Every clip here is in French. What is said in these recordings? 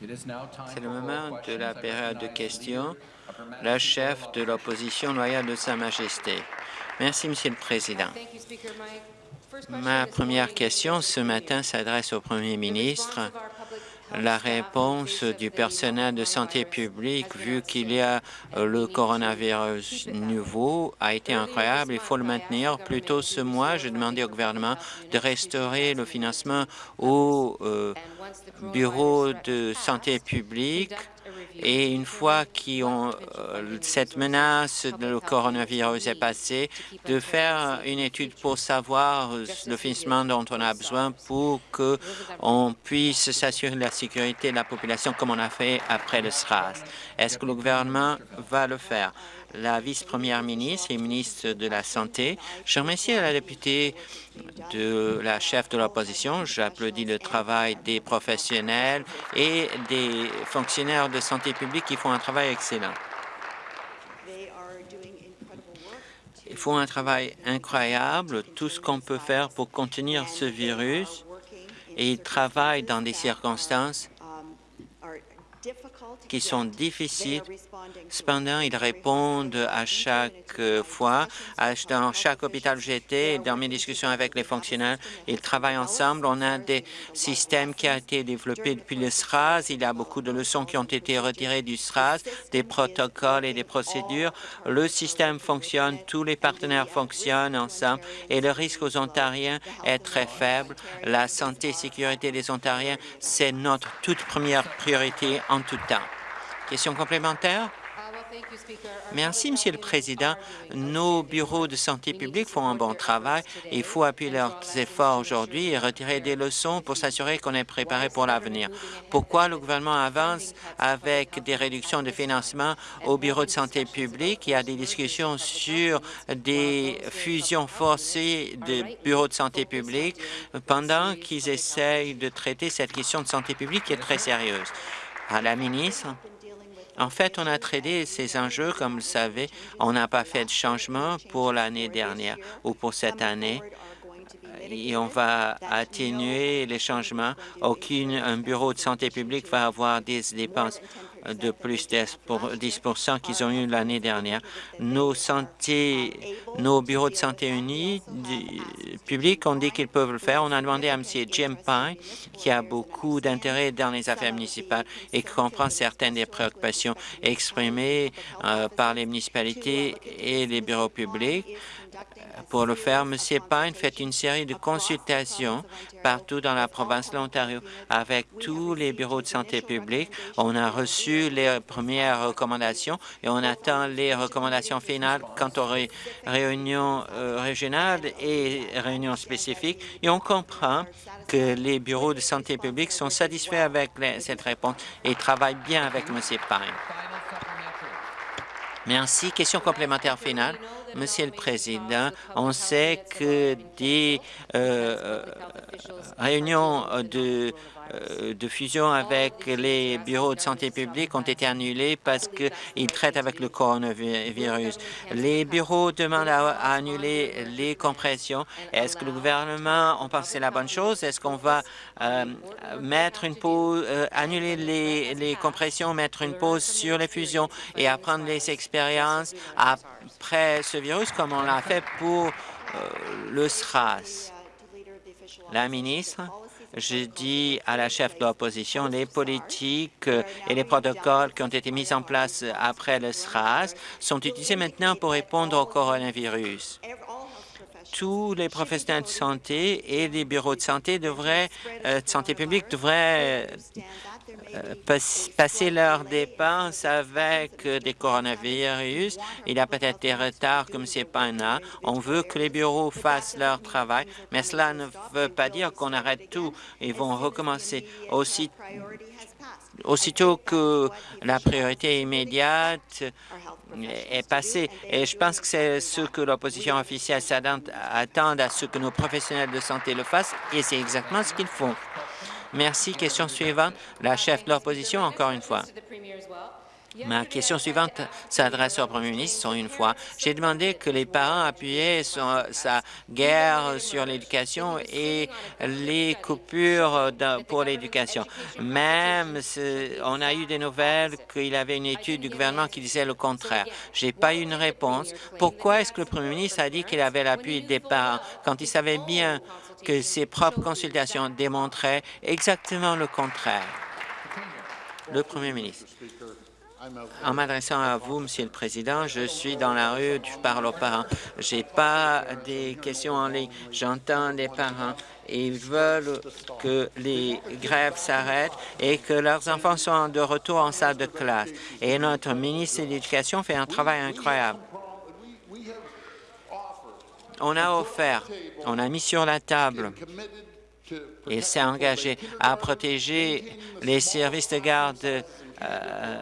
C'est le moment de la période de questions. La chef de l'opposition loyale de Sa Majesté. Merci, Monsieur le Président. Ma première question ce matin s'adresse au Premier ministre la réponse du personnel de santé publique, vu qu'il y a euh, le coronavirus nouveau, a été incroyable. Il faut le maintenir. Plus tôt ce mois, j'ai demandé au gouvernement de restaurer le financement au euh, bureau de santé publique et une fois que euh, cette menace de coronavirus est passée, de faire une étude pour savoir le financement dont on a besoin pour qu'on puisse s'assurer de la sécurité de la population comme on a fait après le SRAS. Est-ce que le gouvernement va le faire? La vice-première ministre et ministre de la Santé. Je remercie la députée de la chef de l'opposition. J'applaudis le travail des professionnels et des fonctionnaires de santé publique qui font un travail excellent. Ils font un travail incroyable, tout ce qu'on peut faire pour contenir ce virus, et ils travaillent dans des circonstances qui sont difficiles. Cependant, ils répondent à chaque fois. Dans chaque hôpital où j'étais, dans mes discussions avec les fonctionnaires, ils travaillent ensemble. On a des systèmes qui ont été développés depuis le SRAS. Il y a beaucoup de leçons qui ont été retirées du SRAS, des protocoles et des procédures. Le système fonctionne, tous les partenaires fonctionnent ensemble et le risque aux Ontariens est très faible. La santé et sécurité des Ontariens, c'est notre toute première priorité en tout temps. Question complémentaire? Merci, Monsieur le Président. Nos bureaux de santé publique font un bon travail. Il faut appuyer leurs efforts aujourd'hui et retirer des leçons pour s'assurer qu'on est préparé pour l'avenir. Pourquoi le gouvernement avance avec des réductions de financement aux bureaux de santé publique? Il y a des discussions sur des fusions forcées de bureaux de santé publique pendant qu'ils essayent de traiter cette question de santé publique qui est très sérieuse. À la ministre, en fait, on a traité ces enjeux, comme vous le savez. On n'a pas fait de changement pour l'année dernière ou pour cette année et on va atténuer les changements. Aucun bureau de santé publique va avoir des dépenses de plus de 10 qu'ils ont eu l'année dernière. Nos, santé, nos bureaux de santé unis publics ont dit qu'ils peuvent le faire. On a demandé à M. Jim Pine, qui a beaucoup d'intérêt dans les affaires municipales et qui comprend certaines des préoccupations exprimées euh, par les municipalités et les bureaux publics, pour le faire, M. Pine fait une série de consultations partout dans la province de l'Ontario avec tous les bureaux de santé publique. On a reçu les premières recommandations et on attend les recommandations finales quant aux réunions euh, régionales et réunions spécifiques. Et on comprend que les bureaux de santé publique sont satisfaits avec cette réponse et travaillent bien avec M. Pine. Merci. Question complémentaire finale. Monsieur le Président, on sait que des euh, euh, réunions de de fusion avec les bureaux de santé publique ont été annulés parce qu'ils traitent avec le coronavirus. Les bureaux demandent à, annuler les compressions. Est-ce que le gouvernement, on pense c'est la bonne chose? Est-ce qu'on va mettre une pause, annuler les, les compressions, mettre une pause sur les fusions et apprendre les expériences après ce virus comme on l'a fait pour euh, le SRAS. La ministre, je dis à la chef de l'opposition, les politiques et les protocoles qui ont été mis en place après le SRAS sont utilisés maintenant pour répondre au coronavirus. Tous les professionnels de santé et les bureaux de santé devraient, euh, de santé publique devraient passer leurs dépenses avec euh, des coronavirus. Il y a peut-être des retards comme c'est pas un On veut que les bureaux fassent leur travail, mais cela ne veut pas dire qu'on arrête tout. Ils vont recommencer aussi aussitôt que la priorité immédiate est passée. Et je pense que c'est ce que l'opposition officielle attend à ce que nos professionnels de santé le fassent, et c'est exactement ce qu'ils font. Merci. Question suivante. La chef de l'opposition, encore une fois. Ma question suivante s'adresse au premier ministre une fois. J'ai demandé que les parents appuyaient sa guerre sur l'éducation et les coupures pour l'éducation. Même, on a eu des nouvelles qu'il avait une étude du gouvernement qui disait le contraire. Je n'ai pas eu une réponse. Pourquoi est-ce que le premier ministre a dit qu'il avait l'appui des parents quand il savait bien que ses propres consultations démontraient exactement le contraire? Le premier ministre. En m'adressant à vous, Monsieur le Président, je suis dans la rue, je parle aux parents. Je n'ai pas des questions en ligne. J'entends des parents ils veulent que les grèves s'arrêtent et que leurs enfants soient de retour en salle de classe. Et notre ministre de l'Éducation fait un travail incroyable. On a offert, on a mis sur la table et s'est engagé à protéger les services de garde euh,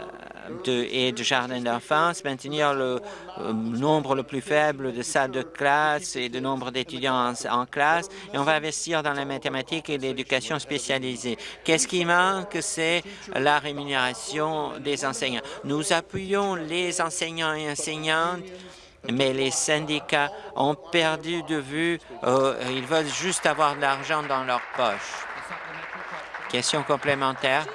et de jardins d'enfance, maintenir le euh, nombre le plus faible de salles de classe et de nombre d'étudiants en, classe, et on va investir dans la mathématique et l'éducation spécialisée. Qu'est-ce qui manque? C'est la rémunération des enseignants. Nous appuyons les enseignants et enseignantes mais les syndicats ont perdu de vue, euh, ils veulent juste avoir de l'argent dans leur poche. Question complémentaire.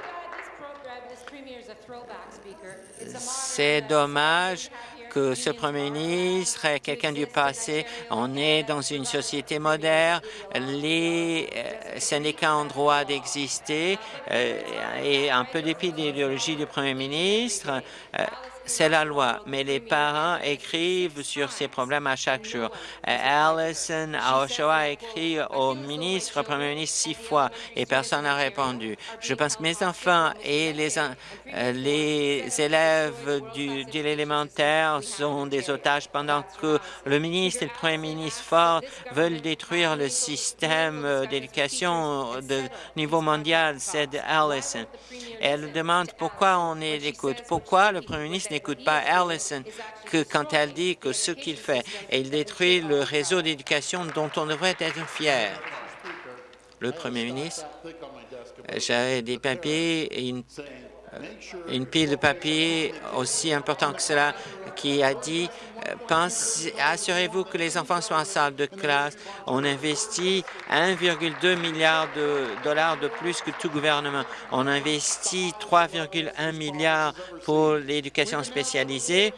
C'est dommage que ce premier ministre est quelqu'un du passé. On est dans une société moderne. Les euh, syndicats ont droit d'exister euh, et un peu l'idéologie du premier ministre, euh, c'est la loi, mais les parents écrivent sur ces problèmes à chaque jour. Allison Oshawa a écrit au ministre, au premier ministre, six fois et personne n'a répondu. Je pense que mes enfants et les, euh, élèves de l'élémentaire sont des otages pendant que le ministre et le premier ministre Ford veulent détruire le système euh, d'éducation de niveau mondial, c'est Allison. Elle demande pourquoi on est d'écoute, pourquoi le premier ministre n'écoute pas Allison que quand elle dit que ce qu'il fait, il détruit le réseau d'éducation dont on devrait être fier. Le premier ministre, j'avais des papiers et une, une pile de papiers aussi important que cela qui a dit euh, assurez-vous que les enfants soient en salle de classe. On investit 1,2 milliard de dollars de plus que tout gouvernement. On investit 3,1 milliards pour l'éducation spécialisée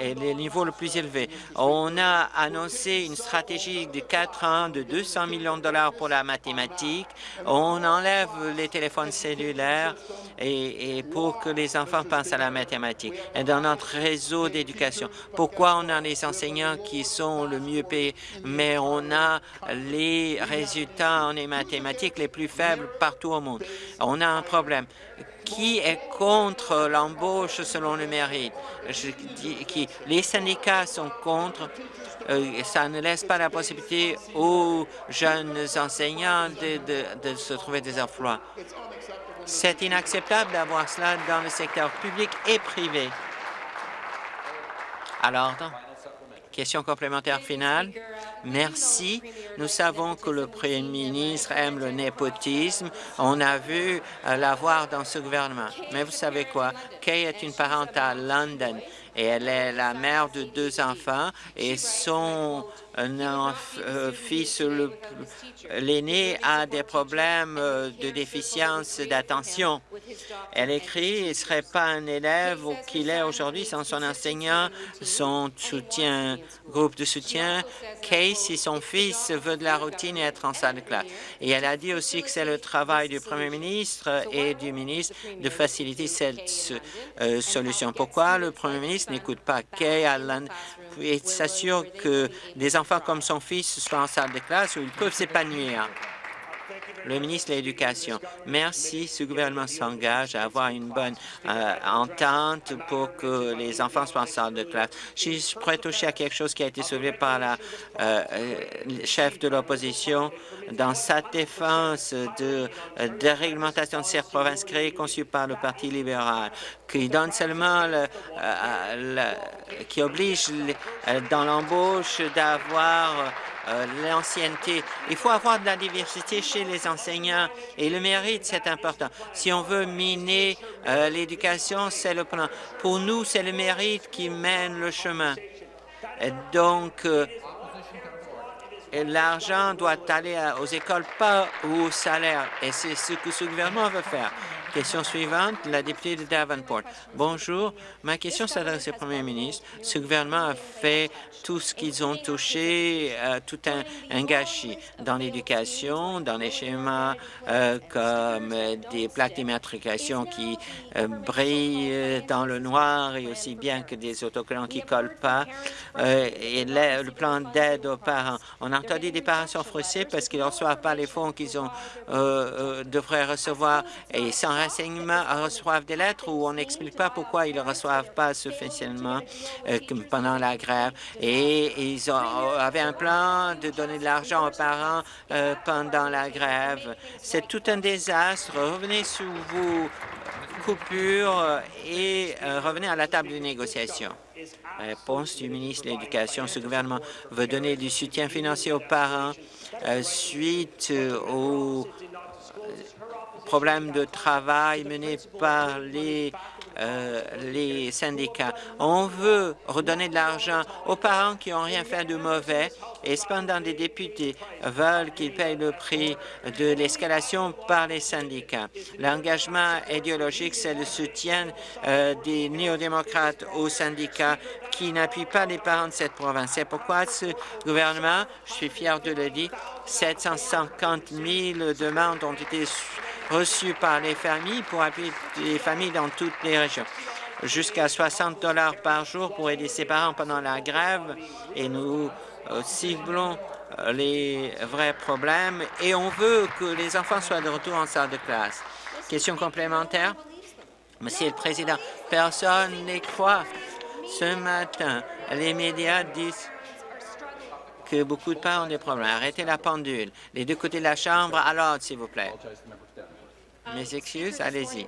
et les niveaux le plus élevés. On a annoncé une stratégie de quatre ans de 200 millions de dollars pour la mathématique. On enlève les téléphones cellulaires et, pour que les enfants pensent à la mathématique. Et dans notre réseau d'éducation, pourquoi on a les enseignants qui sont le mieux payés, mais on a les résultats en mathématiques les plus faibles partout au monde? On a un problème qui est contre l'embauche selon le mérite? Qui, les syndicats sont contre. Euh, ça ne laisse pas la possibilité aux jeunes enseignants de, se trouver des emplois. C'est inacceptable d'avoir cela dans le secteur public et privé. Alors, question complémentaire finale. Merci. Nous savons que le Premier ministre aime le népotisme. On a vu euh, l'avoir dans ce gouvernement. Mais vous savez quoi? Kay est une parente à London et elle est la mère de deux enfants et son euh, fils, l'aîné, a des problèmes euh, de déficience d'attention. Elle écrit, il ne serait pas un élève qu'il est aujourd'hui sans son enseignant, son soutien, groupe de soutien. Casey, son fils, veut de la routine et être en salle de classe. Et elle a dit aussi que c'est le travail du premier ministre et du ministre de faciliter cette euh, solution. Pourquoi le premier ministre n'écoute pas Kay Allen et s'assure que des enfants comme son fils soient en salle de classe où ils peuvent s'épanouir? Le ministre de l'Éducation. Merci. Ce gouvernement s'engage à avoir une bonne euh, entente pour que les enfants soient en salle de classe. Je pourrais toucher à quelque chose qui a été soulevé par la euh, euh, chef de l'opposition dans sa défense de déréglementation de ces provinces créées conçues par le Parti libéral, qui donne seulement le, qui oblige dans l'embauche d'avoir euh, l'ancienneté. Il faut avoir de la diversité chez les enseignants et le mérite, c'est important. Si on veut miner euh, l'éducation, c'est le plan. Pour nous, c'est le mérite qui mène le chemin. donc, l'argent doit aller aux écoles, pas au salaire. Et c'est ce que ce gouvernement veut faire. Question suivante, la députée de Davenport. Bonjour. Ma question s'adresse au Premier ministre. Ce gouvernement a fait tout ce qu'ils ont touché, euh, tout un, gâchis dans l'éducation, dans les schémas euh, comme des plaques d'immatriculation qui euh, brillent dans le noir et aussi bien que des autocollants qui collent pas. et le, plan d'aide aux parents. On a entendu des parents sont frustrés parce qu'ils ne reçoivent pas les fonds qu'ils devraient recevoir et sans renseignements reçoivent des lettres où on n'explique pas pourquoi ils ne reçoivent pas suffisamment euh, pendant la grève. Et ils avaient un plan de donner de l'argent aux parents euh, pendant la grève. C'est tout un désastre. Revenez sous vos coupures et euh, revenez à la table de négociation. Réponse du ministre de l'Éducation. Ce gouvernement veut donner du soutien financier aux parents suite aux problèmes de travail menés par les, euh, les syndicats. On veut redonner de l'argent aux parents qui n'ont rien fait de mauvais et cependant des députés veulent qu'ils payent le prix de l'escalation par les syndicats. L'engagement idéologique, c'est le soutien euh, des néo-démocrates aux syndicats qui n'appuient pas les parents de cette province. C'est pourquoi ce gouvernement, je suis fier de le dire, 750 000 demandes ont été reçus par les familles pour appuyer les familles dans toutes les régions. Jusqu'à 60 dollars par jour pour aider ses parents pendant la grève et nous ciblons euh, les vrais problèmes et on veut que les enfants soient de retour en salle de classe. Question complémentaire? Monsieur le Président, personne n'y croit. Ce matin, les médias disent que beaucoup de parents ont des problèmes. Arrêtez la pendule. Les deux côtés de la Chambre, alors, s'il vous plaît. Mes excuses, allez-y.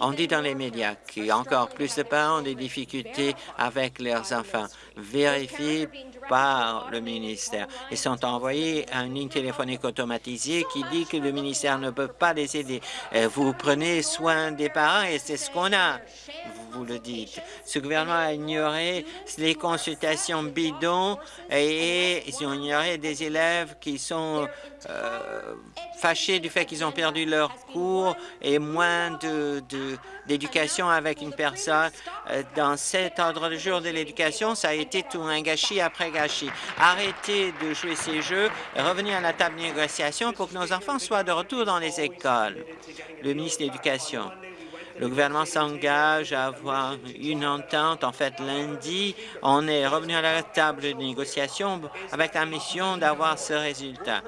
On dit dans les médias qu'il y a encore plus de parents ont des difficultés avec leurs enfants. Vérifiez par le ministère. Ils sont envoyés à une ligne téléphonique automatisée qui dit que le ministère ne peut pas les aider. Euh, vous prenez soin des parents et c'est ce qu'on a vous le dites. Ce gouvernement a ignoré les consultations bidons et ils ont ignoré des élèves qui sont euh, fâchés du fait qu'ils ont perdu leur cours et moins d'éducation avec une personne. Euh, dans cet ordre de jour de l'éducation, ça a été tout un gâchis après gâchis. Arrêtez de jouer ces jeux et revenez à la table de négociation pour que nos enfants soient de retour dans les écoles. Le ministre de l'Éducation. Le gouvernement s'engage à avoir une entente. En fait, lundi, on est revenu à la table de négociation avec la mission d'avoir ce résultat.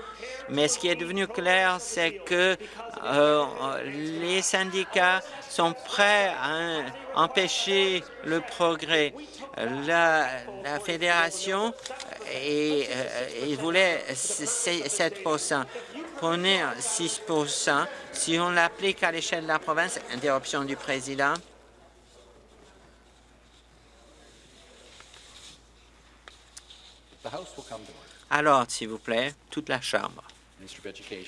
Mais ce qui est devenu clair, c'est que euh, les syndicats sont prêts à empêcher le progrès. La, fédération et, euh, voulait 7 Prenez 6% Si on l'applique à l'échelle de la province, interruption du président. Alors, s'il vous plaît, toute la Chambre.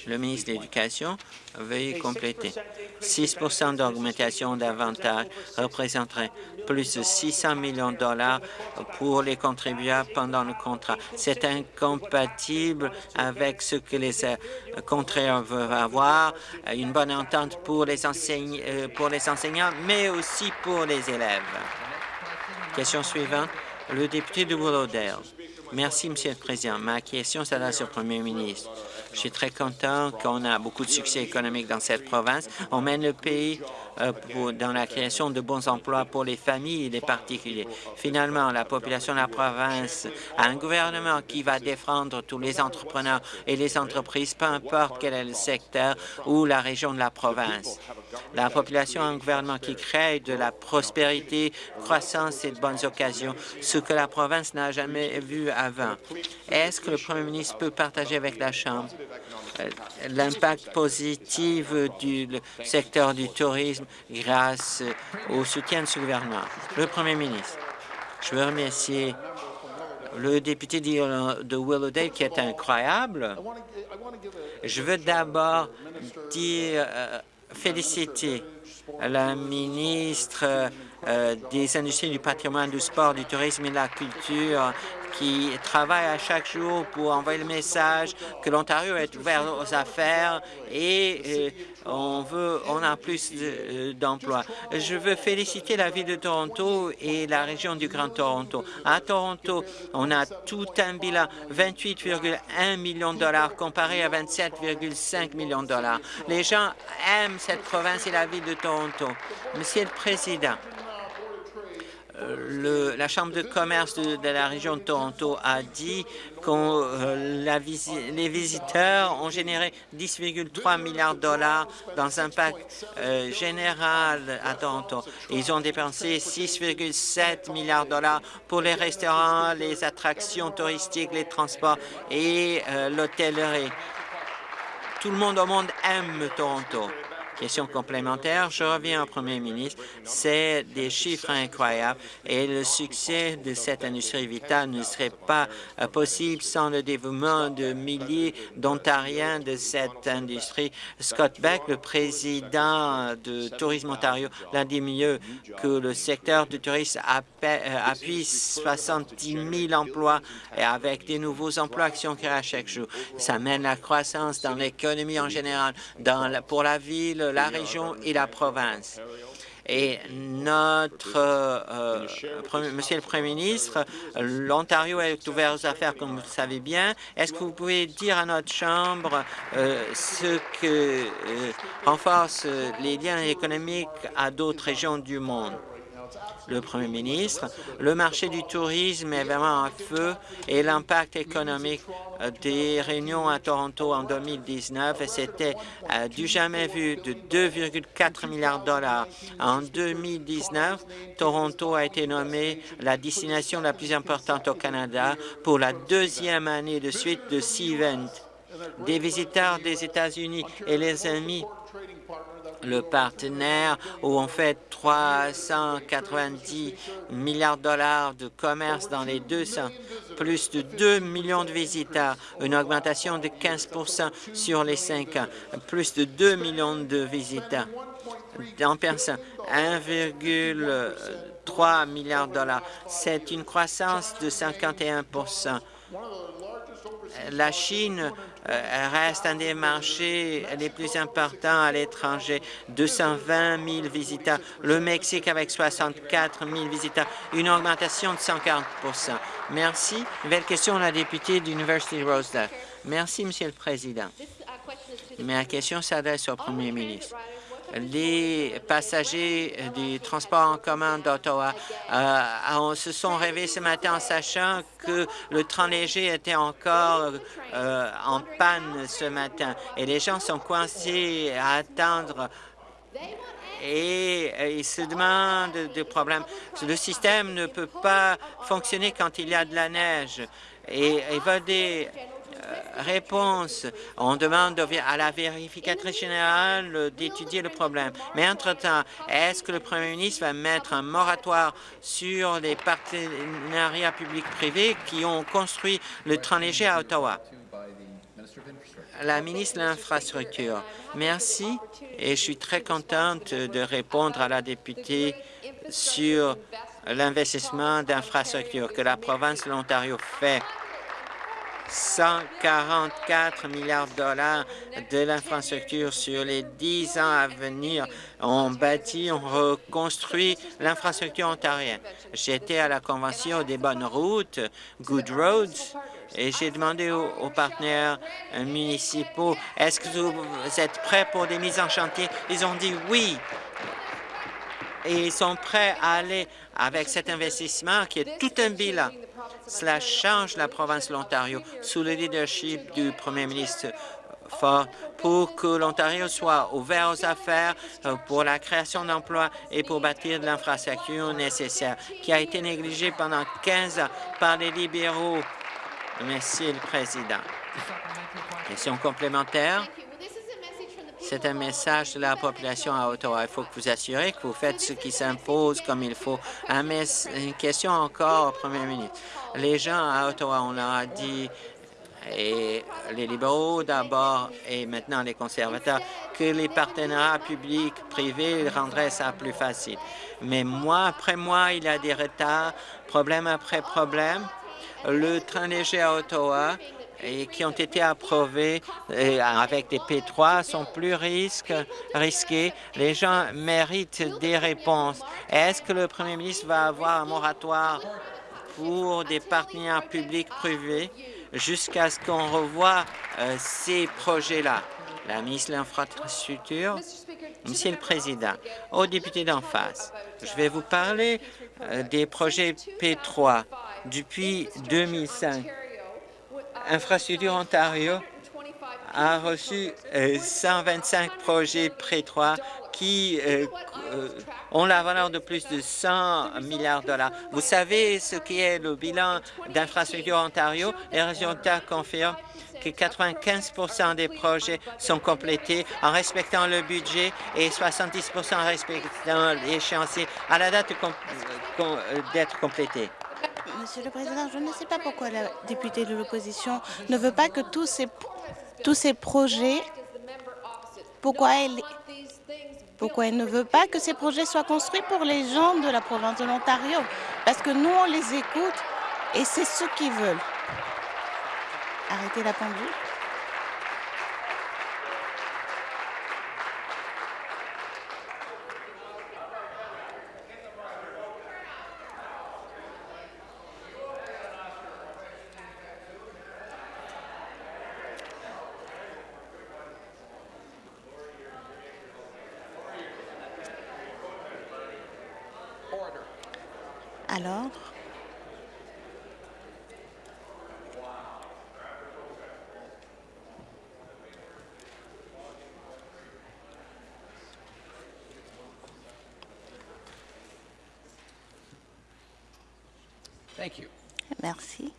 Le ministre de l'Éducation, veuillez compléter. 6% d'augmentation d'avantage représenterait plus de 600 millions de dollars pour les contribuables pendant le contrat. C'est incompatible avec ce que les euh, contrats veulent avoir, une bonne entente pour les, euh, pour les enseignants, mais aussi pour les élèves. Question suivante, le député de Willowdale. Merci, Monsieur le Président. Ma question s'adresse au Premier ministre. Je suis très content qu'on a beaucoup de succès économique dans cette province. On mène le pays euh, dans la création de bons emplois pour les familles et les particuliers. Finalement, la population de la province a un gouvernement qui va défendre tous les entrepreneurs et les entreprises, peu importe quel est le secteur ou la région de la province. La population a un gouvernement qui crée de la prospérité, croissance et de bonnes occasions, ce que la province n'a jamais vu avant. Est-ce que le premier ministre peut partager avec la Chambre euh, l'impact positif du secteur du tourisme grâce au soutien de ce gouvernement? Le Premier ministre, je veux remercier le député de Willowdale qui est incroyable. Je veux d'abord dire, euh, féliciter la ministre euh, des Industries du patrimoine, du sport, du tourisme et de la culture qui travaille à chaque jour pour envoyer le message que l'Ontario est ouvert aux affaires et euh, on veut, on a plus euh, d'emplois. Je veux féliciter la ville de Toronto et la région du Grand Toronto. À Toronto, on a tout un bilan 28,1 millions de dollars comparé à 27,5 millions de dollars. Les gens aiment cette province et la ville de Toronto. Monsieur le Président, le, la Chambre de commerce de, la région de Toronto a dit que euh, les visiteurs ont généré 10,3 milliards de dollars dans un pacte euh, général à Toronto. Ils ont dépensé 6,7 milliards de dollars pour les restaurants, les attractions touristiques, les transports et euh, l'hôtellerie. Tout le monde au monde aime Toronto. Question complémentaire, je reviens au premier ministre. C'est des chiffres incroyables et le succès de cette industrie vitale ne serait pas euh, possible sans le dévouement de milliers d'Ontariens de cette industrie. Scott Beck, le président de Tourisme Ontario, l'a dit mieux que le secteur du tourisme euh, appuie 70 000 emplois et avec des nouveaux emplois sont créés à chaque jour. Ça mène la croissance dans l'économie en général, pour la ville, la région et la province. Et notre, euh, Monsieur le Premier ministre, l'Ontario est ouvert aux affaires, comme vous le savez bien. Est-ce que vous pouvez dire à notre Chambre euh, ce que euh, renforce les liens économiques à d'autres régions du monde? Le Premier ministre. Le marché du tourisme est vraiment en feu et l'impact économique euh, des réunions à Toronto en 2019, c'était euh, du jamais vu de 2,4 milliards de dollars. En 2019, Toronto a été nommé la destination la plus importante au Canada pour la deuxième année de suite de Sea-Event. Des visiteurs des États-Unis et les amis le partenaire où on fait 390 milliards de dollars de commerce dans les deux sens, plus de 2 millions de visiteurs, une augmentation de 15% sur les cinq ans, plus de 2 millions de visiteurs. En personne, 1,3 milliard de dollars. C'est une croissance de 51 la Chine euh, reste un des marchés les plus importants à l'étranger, 220 000 visiteurs. Le Mexique avec 64 000 visiteurs, une augmentation de 140% Merci. Nouvelle question la députée de l'Université Rosedale. Merci, Monsieur le Président. Ma question s'adresse au Premier ministre les passagers du transport en commun d'Ottawa euh, se sont réveillés ce matin en sachant que le train léger était encore euh, en panne ce matin. Et les gens sont coincés à attendre. Et euh, ils se demandent des problèmes. Le système ne peut pas fonctionner quand il y a de la neige. Et il va des réponse. On demande à la vérificatrice générale d'étudier le problème. Mais entre-temps, est-ce que le Premier ministre va mettre un moratoire sur les partenariats publics-privés qui ont construit le train léger à Ottawa? La ministre de l'Infrastructure. Merci et je suis très contente de répondre à la députée sur l'investissement d'infrastructures que la province de l'Ontario fait 144 milliards de dollars de l'infrastructure sur les dix ans à venir. On bâtit, on reconstruit l'infrastructure ontarienne. J'étais à la convention des bonnes routes, Good Roads, et j'ai demandé aux, partenaires municipaux, est-ce que vous êtes prêts pour des mises en chantier? Ils ont dit oui. Et ils sont prêts à aller avec cet investissement qui est tout un bilan. Cela change la province de l'Ontario sous le leadership du premier ministre Ford pour que l'Ontario soit ouvert aux affaires, euh, pour la création d'emplois et pour bâtir de l'infrastructure nécessaire qui a été négligée pendant 15 ans par les libéraux. Merci, le Président. Question complémentaire. C'est un message de la population à Ottawa. Il faut que vous assurez que vous faites ce qui s'impose comme il faut. une question encore au premier ministre. Les gens à Ottawa, on leur a dit et les libéraux d'abord et maintenant les conservateurs, que les partenariats publics-privés rendraient ça plus facile. Mais mois après mois, il y a des retards, problème après problème. Le train léger à Ottawa et qui ont été approuvés avec des P3 sont plus risqués. Les gens méritent des réponses. Est-ce que le premier ministre va avoir un moratoire pour des partenaires publics-privés jusqu'à ce qu'on revoie euh, ces projets-là. La ministre de l'Infrastructure, Monsieur le Président, aux députés d'en face, je vais vous parler euh, des projets P3 depuis 2005. Infrastructure Ontario a reçu 125 euh, projets P3 qui ont la valeur de plus de 100 milliards de dollars. Vous savez ce qui est le bilan d'Infrastructure Ontario? Les résultats confirment que 95% des projets sont complétés en respectant le budget et 70 en respectant l'échéancier à la date d'être complétés. Monsieur le Président, je ne sais pas pourquoi la députée de l'opposition ne veut pas que tous ces, tous ces projets, pourquoi elle, pourquoi elle ne veut pas que ces projets soient construits pour les gens de la province de l'Ontario? Parce que nous, on les écoute et c'est ce qu'ils veulent. Arrêtez la pendule. Alors, Merci.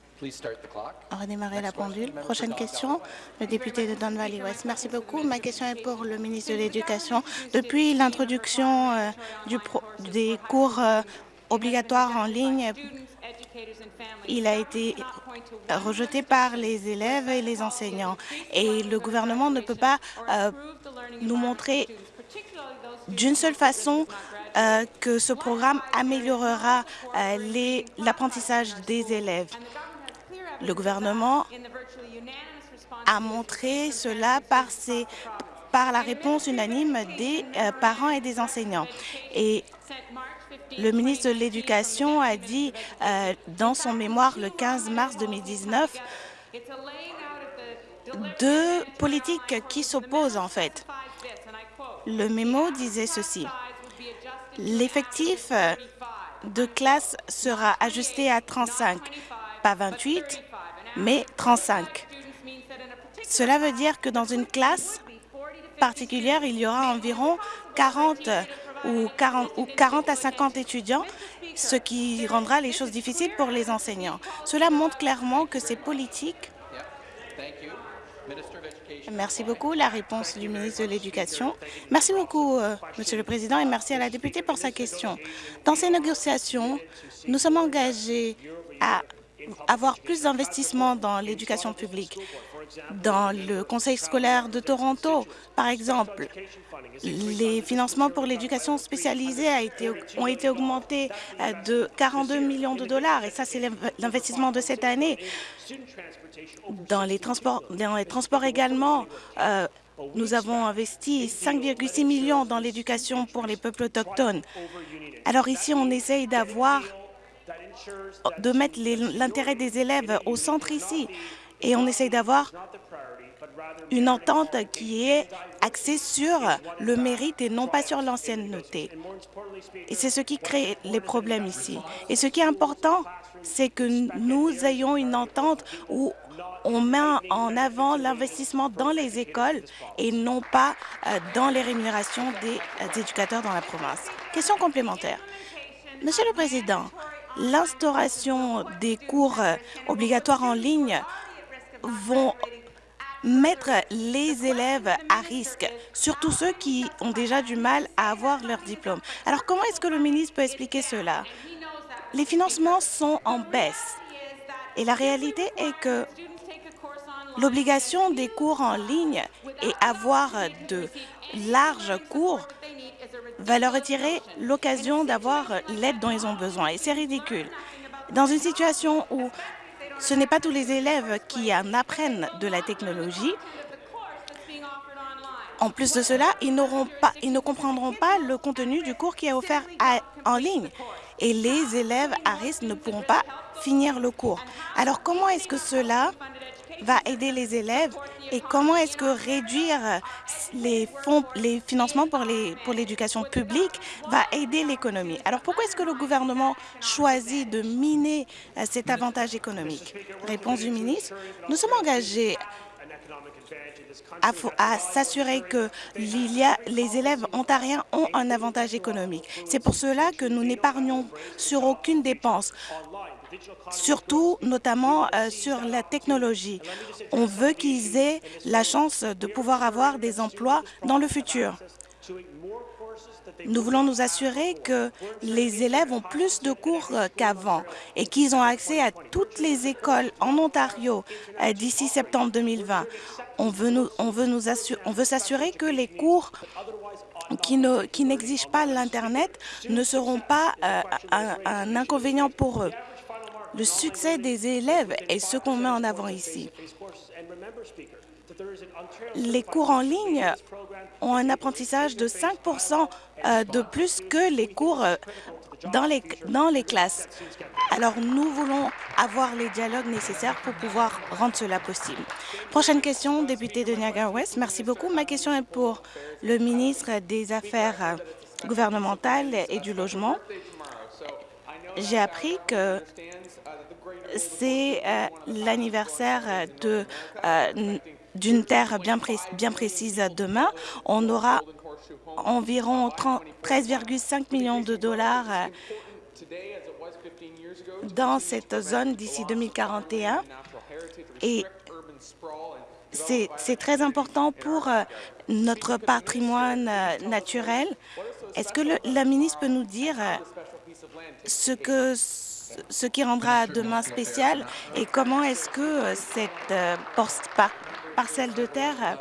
Redémarrer la pendule. Prochaine question, le député de Don Valley West. Merci beaucoup. Ma question est pour le ministre de l'Éducation. Depuis l'introduction euh, des cours euh, obligatoire en ligne, il a été rejeté par les élèves et les enseignants. Et le gouvernement ne peut pas euh, nous montrer d'une seule façon euh, que ce programme améliorera euh, l'apprentissage des élèves. Le gouvernement a montré cela par, la réponse unanime des parents et des enseignants. Et le ministre de l'Éducation a dit euh, dans son mémoire le 15 mars 2019 deux politiques qui s'opposent en fait. Le mémo disait ceci. L'effectif de classe sera ajusté à 35, pas 28, mais 35. Cela veut dire que dans une classe particulière, il y aura environ 40 ou 40, ou 40 à 50 étudiants, ce qui rendra les choses difficiles pour les enseignants. Cela montre clairement que ces politiques Merci beaucoup. La réponse du ministre de l'Éducation. Merci beaucoup, euh, Monsieur le Président, et merci à la députée pour sa question. Dans ces négociations, nous sommes engagés à avoir plus d'investissements dans l'éducation publique. Dans le Conseil scolaire de Toronto, par exemple, les financements pour l'éducation spécialisée ont été augmentés euh, de 42 millions de dollars, et ça, c'est l'investissement de cette année. Dans les transports, dans les transports également, euh, nous avons investi 5,6 millions dans l'éducation pour les peuples autochtones. Alors ici, on essaye d'avoir de mettre l'intérêt des élèves au centre ici et on essaye d'avoir une entente qui est axée sur le mérite et non pas sur l'ancienneté. Et c'est ce qui crée les problèmes ici. Et ce qui est important, c'est que nous ayons une entente où on met en avant l'investissement dans les écoles et non pas euh, dans les rémunérations des euh, éducateurs dans la province. Question complémentaire. Monsieur le Président, l'instauration des cours euh, obligatoires en ligne vont mettre les élèves à risque, surtout ceux qui ont déjà du mal à avoir leur diplôme. Alors comment est-ce que le ministre peut expliquer cela? Les financements sont en baisse et la réalité est que l'obligation des cours en ligne et avoir de larges cours va leur retirer l'occasion d'avoir l'aide dont ils ont besoin. Et c'est ridicule. Dans une situation où ce n'est pas tous les élèves qui en apprennent de la technologie, en plus de cela, ils, pas, ils ne comprendront pas le contenu du cours qui est offert en ligne et les élèves à risque ne pourront pas finir le cours. Alors comment est-ce que cela va aider les élèves et comment est-ce que réduire les fonds, les financements pour l'éducation pour publique va aider l'économie? Alors pourquoi est-ce que le gouvernement choisit de miner euh, cet avantage économique? Réponse du ministre, nous sommes engagés à, s'assurer que les élèves ontariens ont un avantage économique. C'est pour cela que nous n'épargnons sur aucune dépense surtout notamment euh, sur la technologie. On veut qu'ils aient la chance de pouvoir avoir des emplois dans le futur. Nous voulons nous assurer que les élèves ont plus de cours euh, qu'avant et qu'ils ont accès à toutes les écoles en Ontario euh, d'ici septembre 2020. On veut, nous, on veut, nous on veut s'assurer que les cours qui n'exigent pas l'Internet ne seront pas un, un inconvénient pour eux. Le succès des élèves est ce qu'on met en avant ici. Les cours en ligne ont un apprentissage de 5 euh, de plus que les cours euh, dans les, dans les classes. Alors, nous voulons avoir les dialogues nécessaires pour pouvoir rendre cela possible. Prochaine question, député de Niagara-Ouest. Merci beaucoup. Ma question est pour le ministre des Affaires euh, gouvernementales et du Logement. J'ai appris que c'est l'anniversaire euh, d'une terre bien, précise demain. On aura environ 13,5 millions de dollars euh, dans cette zone d'ici 2041 et c'est très important pour notre patrimoine naturel. Est-ce que la ministre peut nous dire ce qui rendra demain spécial et comment est-ce que euh, cette euh, parcelle de terre euh,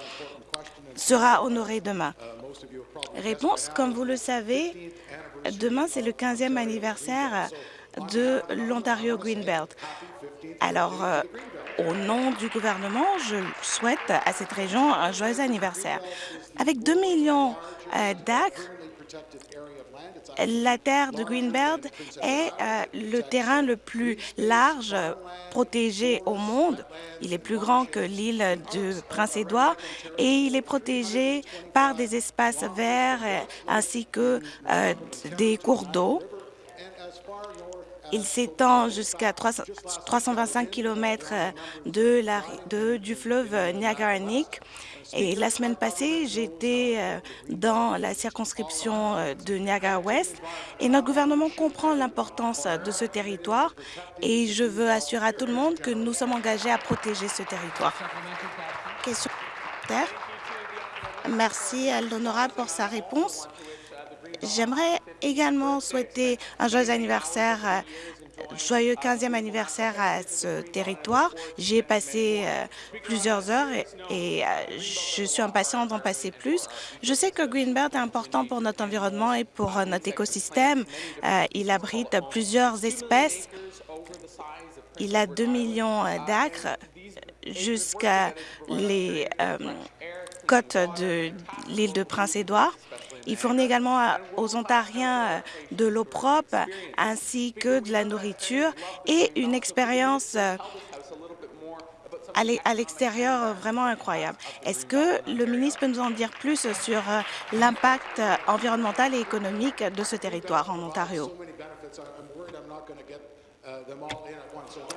sera honorée demain Réponse, comme vous le savez, demain c'est le 15e anniversaire de l'Ontario Greenbelt. Alors, au nom du gouvernement, je souhaite à cette région un joyeux anniversaire. Avec 2 millions d'acres, la terre de Greenbelt est euh, le terrain le plus large protégé au monde. Il est plus grand que l'île de Prince-Édouard et il est protégé par des espaces verts euh, ainsi que euh, des cours d'eau. Il s'étend jusqu'à 325 km de la, du fleuve Niagara-Nick et la semaine passée, j'étais euh, dans la circonscription euh, de Niagara-Ouest et notre gouvernement comprend l'importance de ce territoire et je veux assurer à tout le monde que nous sommes engagés à protéger ce territoire. Question Merci à l'honorable pour sa réponse. J'aimerais également souhaiter un joyeux anniversaire euh, joyeux 15e anniversaire à ce territoire. J'y ai passé euh, plusieurs heures et, euh, je suis impatiente d'en passer plus. Je sais que Greenbelt est important pour notre environnement et pour euh, notre écosystème. il abrite plusieurs espèces. Il a 2 millions d'acres jusqu'à les côtes de l'île de Prince-Édouard. Il fournit également aux Ontariens euh, de l'eau propre ainsi que de la nourriture et une expérience euh, à l'extérieur euh, vraiment incroyable. Est-ce que le ministre peut nous en dire plus sur l'impact environnemental et économique de ce territoire en Ontario?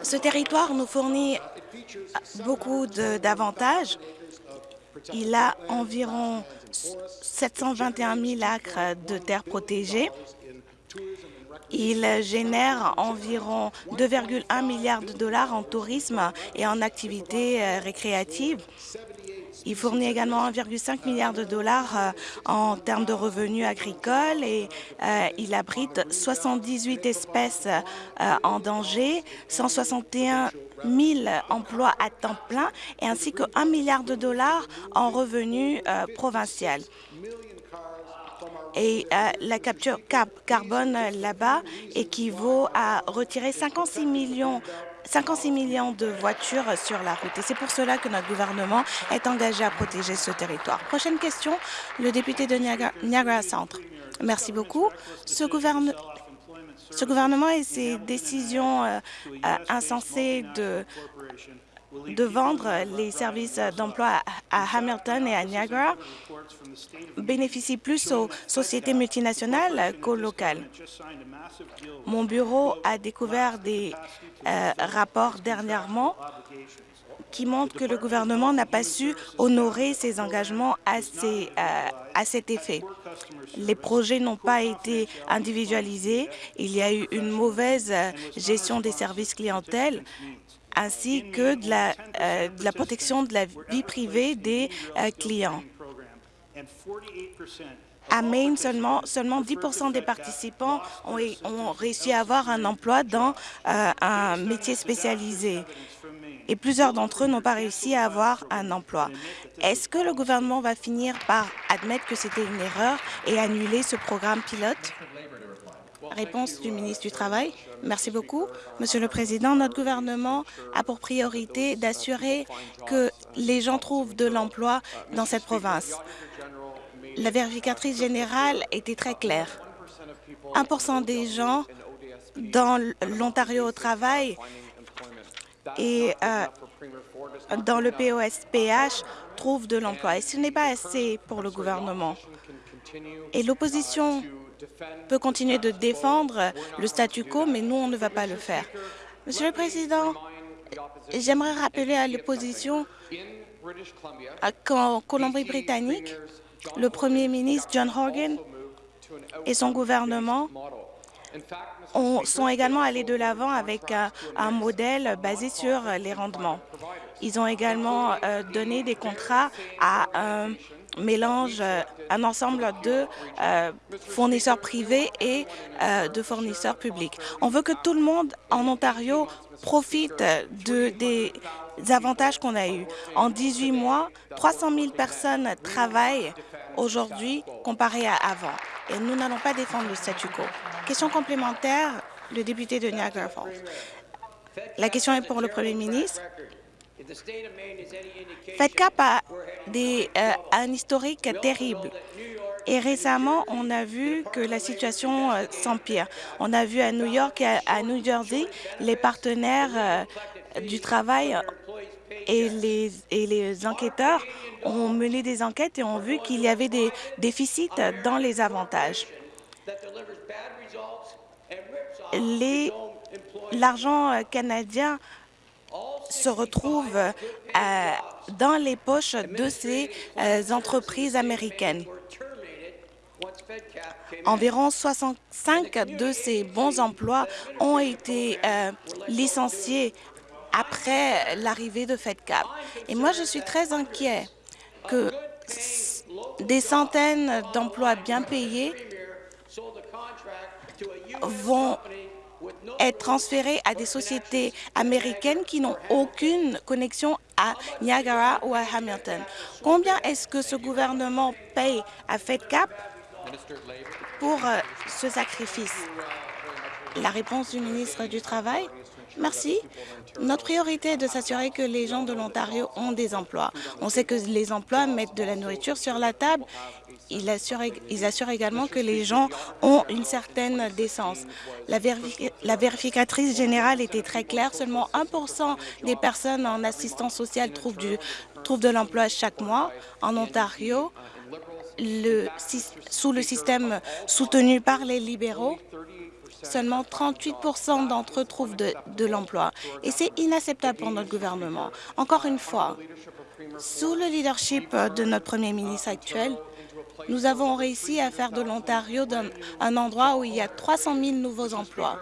Ce territoire nous fournit beaucoup d'avantages. Il a environ 721 000 acres de terres protégées. Il génère environ 2,1 milliards de dollars en tourisme et en activités euh, récréatives. Il fournit également 1,5 milliard de dollars euh, en termes de revenus agricoles et euh, il abrite 78 espèces euh, en danger, 161 000 emplois à temps plein et ainsi que 1 milliard de dollars en revenus provinciaux. Et la capture carbone là-bas équivaut à retirer 56 millions 56 millions de voitures sur la route. Et c'est pour cela que notre gouvernement est engagé à protéger ce territoire. Prochaine question, le député de Niagara, Centre. Merci beaucoup. Ce, gouvernement et ses décisions euh, euh, insensées de de vendre les services d'emploi à Hamilton et à Niagara bénéficient plus aux sociétés multinationales qu'aux locales. Mon bureau a découvert des euh, rapports dernièrement qui montrent que le gouvernement n'a pas su honorer ses engagements à, euh, à cet effet. Les projets n'ont pas été individualisés, il y a eu une mauvaise euh, gestion des services clientèle ainsi que de la, euh, de la protection de la vie privée des euh, clients. À Maine, seulement, seulement 10 des participants ont, ont, réussi à avoir un emploi dans euh, un métier spécialisé et plusieurs d'entre eux n'ont pas réussi à avoir un emploi. Est-ce que le gouvernement va finir par admettre que c'était une erreur et annuler ce programme pilote? Réponse du ministre du Travail. Merci beaucoup. Monsieur le Président, notre gouvernement a pour priorité d'assurer que les gens trouvent de l'emploi dans cette province. La vérificatrice générale était très claire. 1% des gens dans l'Ontario au travail et euh, dans le POSPH trouvent de l'emploi. Et ce n'est pas assez pour le gouvernement. Et l'opposition peut continuer de défendre le statu quo, mais nous, on ne va pas le faire. Monsieur le Président, j'aimerais rappeler à l'opposition qu'en Colombie-Britannique, le Premier ministre John Horgan et son gouvernement sont également allés de l'avant avec un, modèle basé sur les rendements. Ils ont également euh, donné des contrats à un mélange euh, un ensemble de euh, fournisseurs privés et euh, de fournisseurs publics. On veut que tout le monde en Ontario profite de, des avantages qu'on a eus. En 18 mois, 300 000 personnes travaillent aujourd'hui comparé à avant. Et nous n'allons pas défendre le statu quo. Question complémentaire, le député de Niagara Falls. La question est pour le Premier ministre. FedCap a, des, euh, un historique terrible. Et récemment, on a vu que la situation euh, s'empire. On a vu à New York et à, New Jersey les partenaires euh, du travail et les, et les enquêteurs ont mené des enquêtes et ont vu qu'il y avait des déficits dans les avantages. L'argent canadien se retrouve euh, dans les poches de ces euh, entreprises américaines. Environ 65 de ces bons emplois ont été euh, licenciés après l'arrivée de FedCap. Et moi, je suis très inquiet que des centaines d'emplois bien payés vont être transférés à des sociétés américaines qui n'ont aucune connexion à Niagara ou à Hamilton. Combien est-ce que ce gouvernement paye à FedCap pour euh, ce sacrifice? La réponse du ministre du Travail? Merci. Notre priorité est de s'assurer que les gens de l'Ontario ont des emplois. On sait que les emplois mettent de la nourriture sur la table ils assurent, également que les gens ont une certaine décence. La, vérificatrice générale était très claire. Seulement 1% des personnes en assistance sociale trouvent, de l'emploi chaque mois. En Ontario, sous le système soutenu par les libéraux, seulement 38% d'entre eux trouvent de, l'emploi. Et c'est inacceptable pour notre gouvernement. Encore une fois, sous le leadership de notre premier ministre actuel, nous avons réussi à faire de l'Ontario un endroit où il y a 300 000 nouveaux emplois.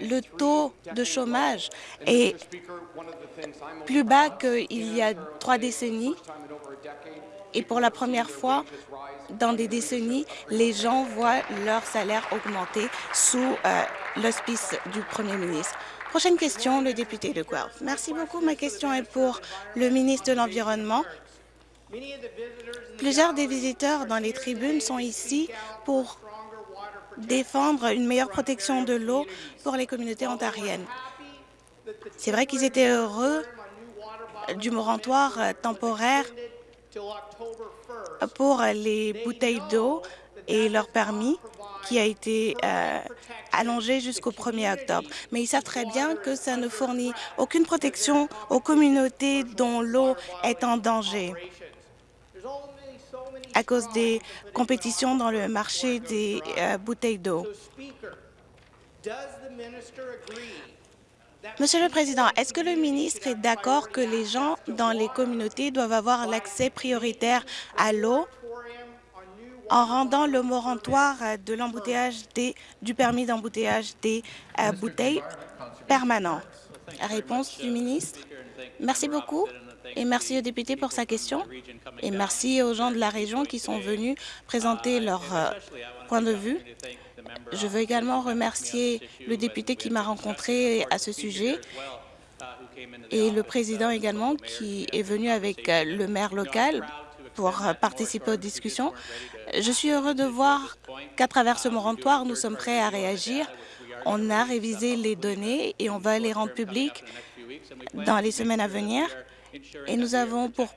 le taux de chômage est plus bas qu'il y a trois décennies et pour la première fois dans des décennies, les gens voient leur salaire augmenter sous euh, l'hospice du premier ministre. Prochaine question, le député de Guelph. Merci beaucoup. Ma question est pour le ministre de l'Environnement. Plusieurs des visiteurs dans les tribunes sont ici pour défendre une meilleure protection de l'eau pour les communautés ontariennes. C'est vrai qu'ils étaient heureux du moratoire temporaire pour les bouteilles d'eau et leur permis qui a été euh, allongé jusqu'au 1er octobre. Mais ils savent très bien que ça ne fournit aucune protection aux communautés dont l'eau est en danger à cause des compétitions dans le marché des euh, bouteilles d'eau. Monsieur le Président, est-ce que le ministre est d'accord que les gens dans les communautés doivent avoir l'accès prioritaire à l'eau en rendant le moratoire de l'embouteillage du permis d'embouteillage des euh, bouteilles permanent? Réponse du ministre. Merci beaucoup et merci au député pour sa question et merci aux gens de la région qui sont venus présenter leur euh, point de vue. Je veux également remercier le député qui m'a rencontré à ce sujet et le président également qui est venu avec euh, le maire local pour euh, participer aux discussions. Je suis heureux de voir qu'à travers ce moratoire, nous sommes prêts à réagir. On a révisé les données et on va les rendre publiques dans les semaines à venir. Et nous avons pour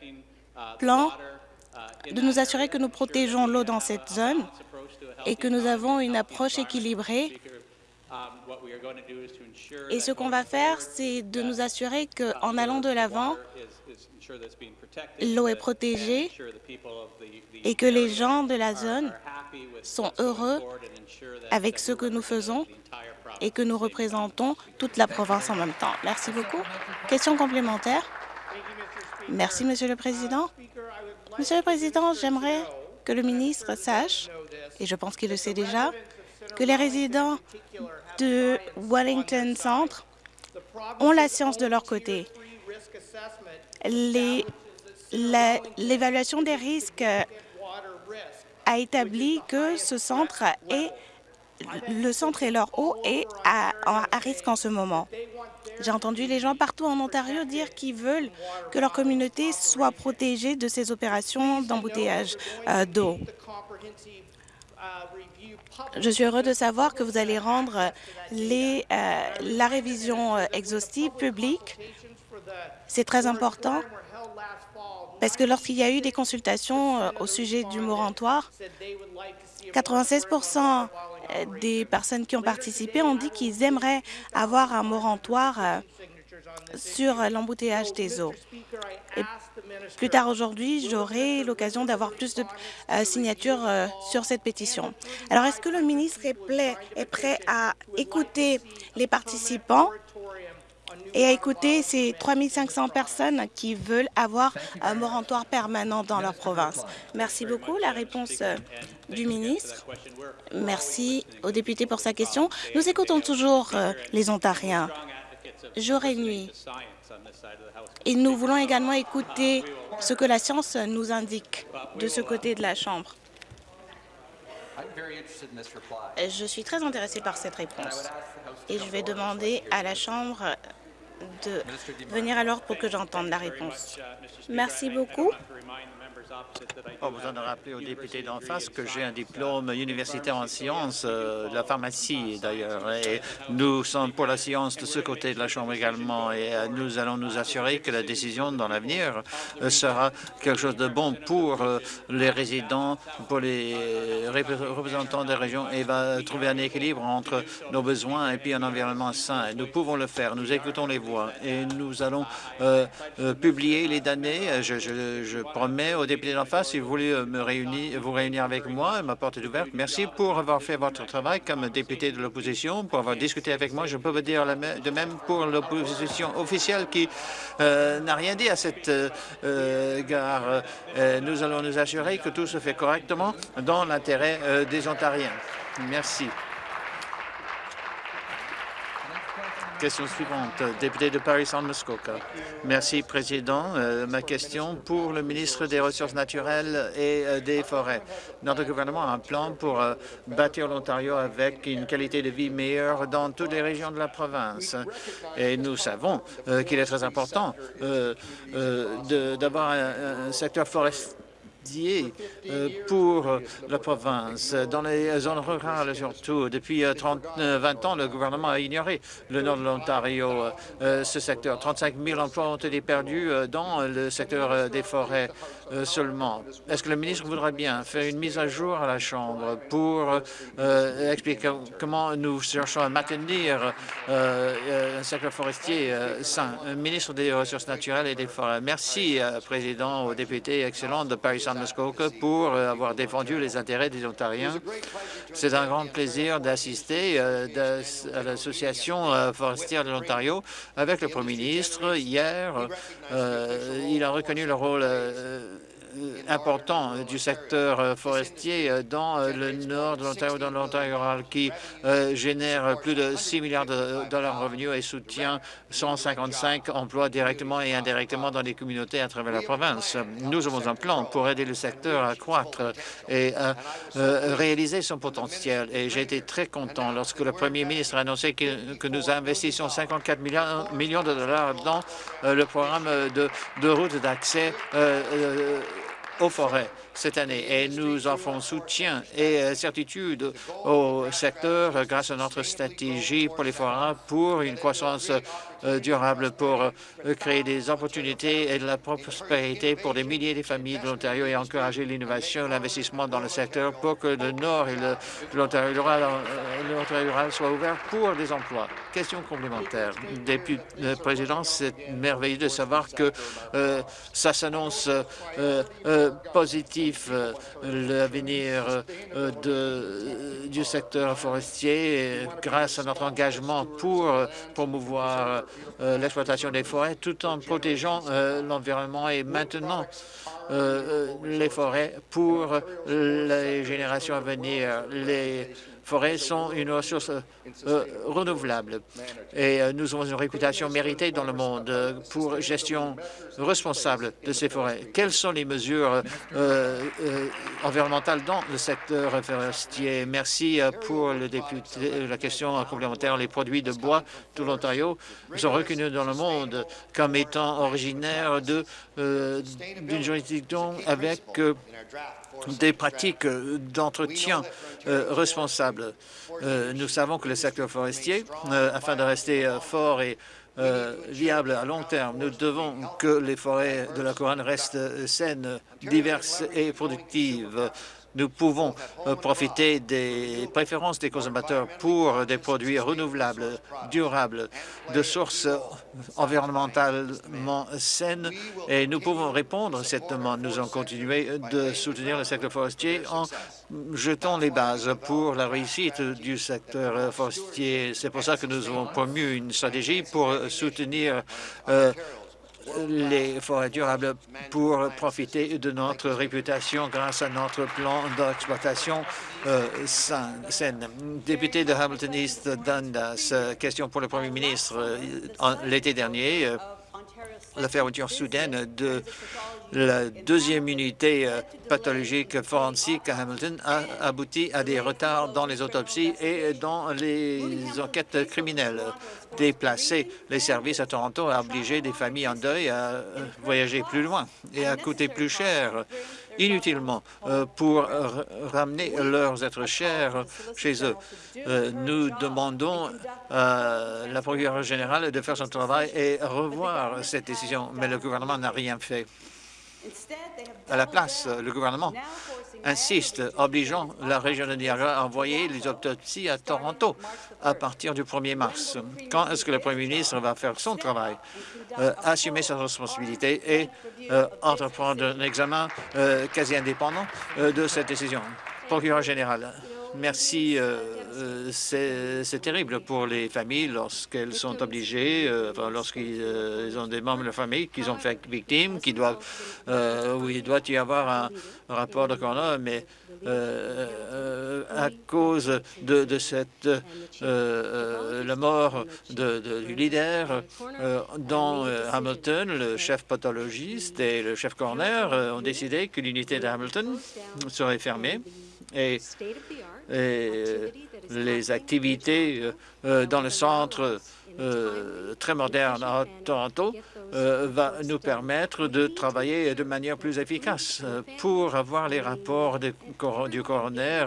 plan de nous assurer que nous protégeons l'eau dans cette zone et que nous avons une approche équilibrée. Et ce qu'on va faire, c'est de nous assurer qu'en allant de l'avant, l'eau est protégée et que les gens de la zone sont heureux avec ce que nous faisons et que nous représentons toute la province en même temps. Merci beaucoup. Question complémentaire Merci, Monsieur le Président. Monsieur le Président, j'aimerais que le ministre sache, et je pense qu'il le sait déjà, que les résidents de Wellington Centre ont la science de leur côté. L'évaluation des risques a établi que ce centre est le centre et leur eau est à, à risque en ce moment. J'ai entendu les gens partout en Ontario dire qu'ils veulent que leur communauté soit protégée de ces opérations d'embouteillage euh, d'eau. Je suis heureux de savoir que vous allez rendre euh, la révision euh, exhaustive publique. C'est très important parce que lorsqu'il y a eu des consultations au sujet du moratoire, 96 des personnes qui ont participé ont dit qu'ils aimeraient avoir un moratoire euh, sur l'embouteillage des eaux. Plus tard aujourd'hui, j'aurai l'occasion d'avoir plus de euh, signatures euh, sur cette pétition. Alors, est-ce que le ministre est prêt à écouter les participants et à écouter ces 3500 personnes qui veulent avoir un moratoire permanent dans leur province. Merci beaucoup. La réponse euh, du ministre. Merci au député pour sa question. Nous écoutons toujours euh, les Ontariens, jour et nuit. Et nous voulons également écouter ce que la science nous indique de ce côté de la Chambre. Je suis très intéressé par cette réponse et je vais demander à la Chambre de venir alors pour que j'entende la réponse. Merci beaucoup. Pas besoin de rappeler aux députés d'en face que j'ai un diplôme universitaire en sciences euh, de la pharmacie d'ailleurs. Nous sommes pour la science de ce côté de la Chambre également. Et euh, nous allons nous assurer que la décision dans l'avenir euh, sera quelque chose de bon pour les résidents, pour les représentants des régions et va trouver un équilibre entre nos besoins et puis un environnement sain. nous pouvons le faire. Nous écoutons les voix et nous allons publier les données. Je promets aux députés face, si vous voulez euh, me réunir, vous réunir avec moi, ma porte est ouverte. Merci pour avoir fait votre travail comme député de l'opposition, pour avoir discuté avec moi. Je peux vous dire de même pour l'opposition officielle qui euh, n'a rien dit à cette euh, gare. nous allons nous assurer que tout se fait correctement dans l'intérêt des Ontariens. Merci. Question suivante, député de Paris-Saint-Muskoka. Merci, Président. Euh, ma question pour le ministre des Ressources naturelles et euh, des Forêts. Notre gouvernement a un plan pour euh, bâtir l'Ontario avec une qualité de vie meilleure dans toutes les régions de la province. Et nous savons qu'il est très important d'avoir un secteur forestier pour la province. Dans les zones rurales surtout, depuis 30, euh, 20 ans, le gouvernement a ignoré le nord de l'Ontario, euh, ce secteur. 35 000 emplois ont été perdus dans le secteur des forêts seulement. Est-ce que le ministre voudrait bien faire une mise à jour à la Chambre pour expliquer comment nous cherchons à maintenir un secteur forestier sain? Ministre des Ressources naturelles et des Forêts. Merci, Président, aux députés excellents de Paris Pour euh, avoir défendu les intérêts des Ontariens. C'est un grand plaisir d'assister euh, à l'Association euh, forestière de l'Ontario avec le Premier ministre. Hier, il a reconnu le rôle important du secteur euh, forestier euh, dans le nord de l'Ontario, dans l'Ontario rural, qui génère plus de 6 milliards de dollars en revenus et soutient 155 emplois directement et indirectement dans les communautés à travers la province. Nous avons un plan pour aider le secteur à croître et à réaliser son potentiel. Et j'ai été très content lorsque le premier ministre a annoncé que, nous investissons 54 millions, de dollars dans le programme de, de route d'accès aux forêts cette année et nous offrons soutien et euh, certitude au secteur grâce à notre stratégie pour les forêts pour une croissance euh, durable pour euh, créer des opportunités et de la prospérité pour des milliers de familles de l'Ontario et encourager l'innovation et l'investissement dans le secteur pour que le Nord et l'Ontario rural, soient ouverts pour des emplois. Question complémentaire. Depuis président, c'est merveilleux de savoir que ça s'annonce positif euh, l'avenir euh, du secteur forestier grâce à notre engagement pour euh, promouvoir l'exploitation des forêts tout en protégeant l'environnement et maintenant les forêts pour les générations à venir. Les forêts sont une ressource euh, renouvelable et euh, nous avons une réputation méritée dans le monde euh, pour gestion responsable de ces forêts. Quelles sont les mesures environnementales dans le secteur forestier? Merci pour le député, la question complémentaire. Les produits de bois de l'Ontario sont reconnus dans le monde comme étant originaires d'une juridiction avec des pratiques d'entretien euh, responsables. Euh, nous savons que le secteur forestier, euh, afin de rester fort et viable à long terme, nous devons que les forêts de la couronne restent saines, diverses et productives nous pouvons euh, profiter des préférences des consommateurs pour des produits renouvelables, durables, de sources environnementalement saines et nous pouvons répondre à cette demande. Nous allons continuer de soutenir le secteur forestier en jetant les bases pour la réussite du secteur forestier. C'est pour ça que nous avons promu une stratégie pour soutenir euh, les forêts durables pour profiter de notre réputation grâce à notre plan d'exploitation euh, saine. Député de Hamilton East Dundas, question pour le Premier ministre. Euh, l'été dernier, euh, la fermeture soudaine de la deuxième unité euh, pathologique forensique à Hamilton a abouti à des retards dans les autopsies et dans les enquêtes criminelles. Déplacer les services à Toronto a obligé des familles en deuil à euh, voyager plus loin et à coûter plus cher inutilement euh, pour ramener leurs êtres chers chez eux. nous demandons à la procureure générale de faire son travail et revoir cette décision, mais le gouvernement n'a rien fait. À la place, le gouvernement insiste, obligeant la région de Niagara à envoyer les autopsies à Toronto à partir du 1er mars. Quand est-ce que le premier ministre va faire son travail, euh, assumer sa responsabilité et euh, entreprendre un examen euh, quasi indépendant de cette décision? Procureur général, merci, c'est terrible pour les familles lorsqu'elles sont obligées, lorsqu'ils ont des membres de la famille qui ont fait victime, qui doivent, où il doit y avoir un, rapport de coroner, mais à cause de, cette la mort du leader dans Hamilton, le chef pathologiste et le chef coroner ont décidé que l'unité de Hamilton serait fermée. Et, les activités euh, euh, dans le centre euh, très moderne à Toronto va nous permettre de travailler de manière plus efficace pour avoir les rapports du coroner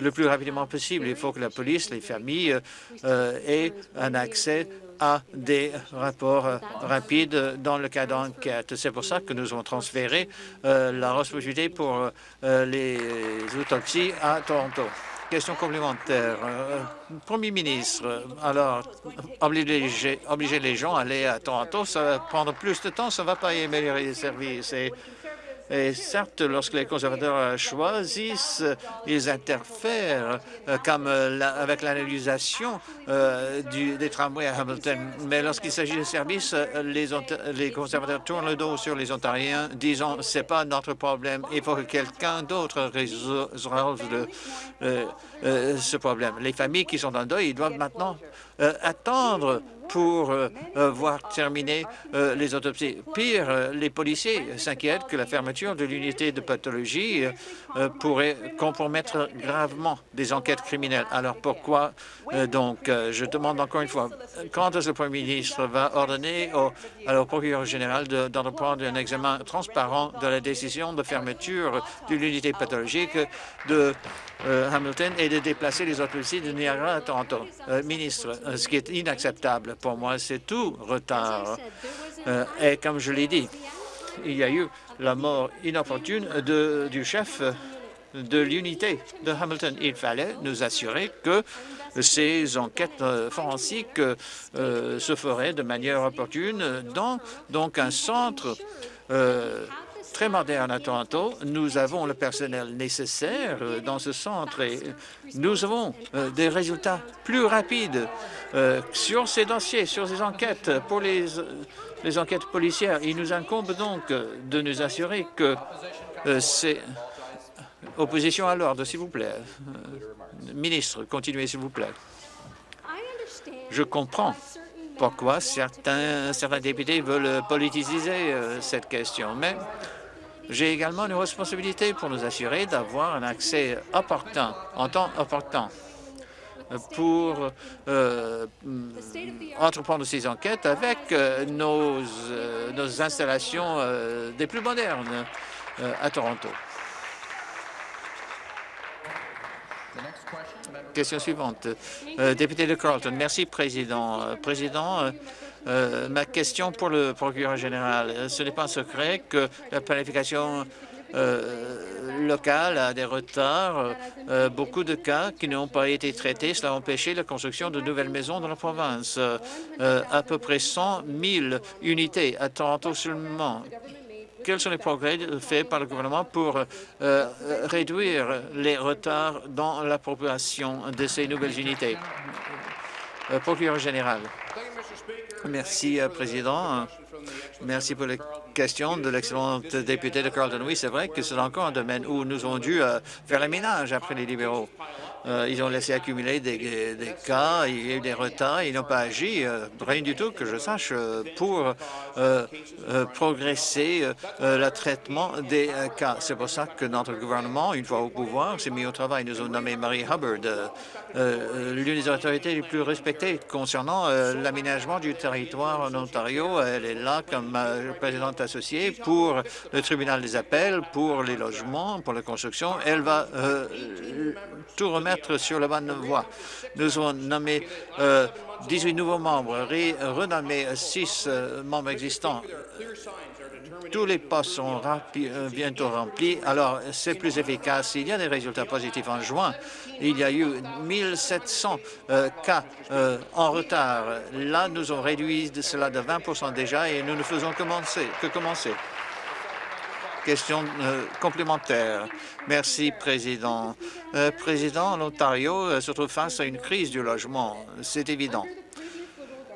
le plus rapidement possible. Il faut que la police, les familles aient un accès à des rapports rapides dans le cas d'enquête. C'est pour ça que nous avons transféré la responsabilité pour les autopsies à Toronto. Question complémentaire. Euh, Premier ministre, alors, obliger, les gens à aller à Toronto, ça va prendre plus de temps, ça ne va pas améliorer les services. Et certes, lorsque les conservateurs choisissent, ils interfèrent euh, comme euh, avec l'analysation euh, des tramways à Hamilton. Mais lorsqu'il s'agit de services, les, conservateurs tournent le dos sur les Ontariens, disant c'est pas notre problème, il faut que quelqu'un d'autre résolve ce problème. Les familles qui sont dans le deuil, doivent maintenant attendre pour euh, euh, voir terminer euh, les autopsies. Pire, les policiers s'inquiètent que la fermeture de l'unité de pathologie pourrait compromettre gravement des enquêtes criminelles. Alors pourquoi donc, je demande encore une fois, quand est-ce le Premier ministre va ordonner au, au procureur général d'entreprendre un examen transparent de la décision de fermeture de l'unité pathologique de Hamilton et de déplacer les autopsies de Niagara à Toronto. ministre, ce qui est inacceptable pour moi, c'est tout retard. Euh, et comme je l'ai dit, il y a eu la mort inopportune du chef de l'unité de Hamilton. Il fallait nous assurer que ces enquêtes euh, forensiques euh, se feraient de manière opportune dans donc un centre très moderne à Toronto. Nous avons le personnel nécessaire euh, dans ce centre et nous avons euh, des résultats plus rapides euh, sur ces dossiers, sur ces enquêtes pour les, enquêtes policières. Il nous incombe donc de nous assurer que c'est opposition à l'ordre, s'il vous plaît. Ministre, continuez, s'il vous plaît. Je comprends pourquoi certains, certains députés veulent politiser cette question, mais j'ai également une responsabilité pour nous assurer d'avoir un accès opportun, en temps opportun, pour euh, entreprendre ces enquêtes avec euh, nos, euh, nos, installations des plus modernes à Toronto. Question suivante. député de Carlton. Merci. Président, euh, ma question pour le procureur général, ce n'est pas un secret que la planification euh, locale a des retards, euh, beaucoup de cas qui n'ont pas été traités. Cela a empêché la construction de nouvelles maisons dans la province. à peu près 100 000 unités à Toronto seulement. Quels sont les progrès faits par le gouvernement pour réduire les retards dans l'appropriation de ces nouvelles unités? procureur général. Merci, euh, Président. Merci pour les questions de l'excellente députée de Carlton. Oui, c'est vrai que c'est encore un domaine où nous avons dû euh, faire le ménage après les libéraux. Euh, ils ont laissé accumuler des, cas, il y a eu des retards, ils n'ont pas agi, rien du tout que je sache, pour progresser le traitement des cas. C'est pour ça que notre gouvernement, une fois au pouvoir, s'est mis au travail. Nous avons nommé Marie Hubbard, euh, l'une des autorités les plus respectées concernant euh, l'aménagement du territoire en Ontario. Elle est là comme euh, présidente associée pour le tribunal des appels, pour les logements, pour la construction. Elle va tout remettre sur la bonne voie. Nous avons nommé 18 nouveaux membres, renommé 6 membres existants tous les postes sont euh, bientôt remplis, alors c'est plus efficace. Il y a des résultats positifs en juin. Il y a eu 1700 euh, cas euh, en retard. Là, nous avons réduit cela de 20% déjà et nous ne faisons que commencer. Question complémentaire. Merci, Président. Président, l'Ontario se trouve face à une crise du logement. C'est évident.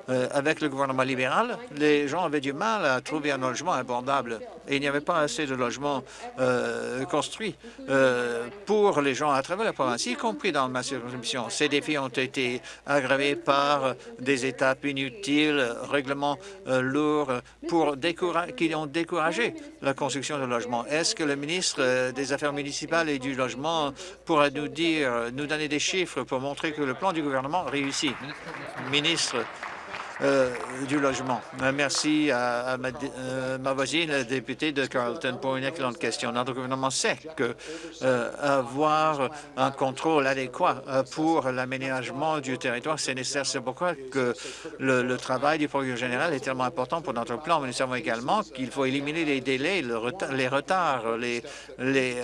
Euh, avec le gouvernement libéral, les gens avaient du mal à trouver un logement abordable et il n'y avait pas assez de logements euh, construits euh, pour les gens à travers la province, y compris dans ma circonscription. Ces défis ont été aggravés par des étapes inutiles, règlements lourds pour qui ont découragé la construction de logements. Est-ce que le ministre des Affaires municipales et du Logement pourra nous dire, nous donner des chiffres pour montrer que le plan du gouvernement réussit? Ministre euh, du logement. Euh, merci à, euh, ma, voisine, la députée de Carleton, pour une excellente question. Notre gouvernement sait que avoir un contrôle adéquat pour l'aménagement du territoire, c'est nécessaire. C'est pourquoi le, travail du procureur général est tellement important pour notre plan. Mais nous savons également qu'il faut éliminer les délais, les retards, les, les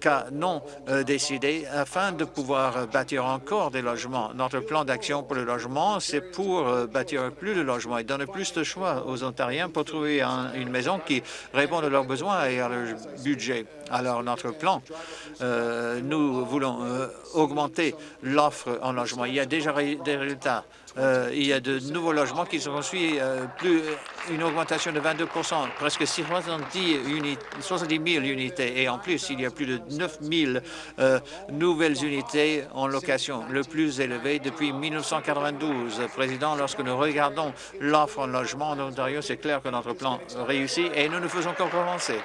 cas non décidés afin de pouvoir bâtir encore des logements. Notre plan d'action pour le logement, c'est pour bâtir plus de logements et donner plus de choix aux Ontariens pour trouver une maison qui réponde à leurs besoins et à leur budget. Alors, notre plan, euh, nous voulons euh, augmenter l'offre en logement. Il y a déjà des résultats. Euh, il y a de nouveaux logements qui sont construits, plus une augmentation de 22% presque 70, 70 000 unités. Et en plus, il y a plus de 9 000 nouvelles unités en location, le plus élevé depuis 1992. Président, lorsque nous regardons l'offre en logement en Ontario, c'est clair que notre plan réussit et nous ne faisons qu'en commencer.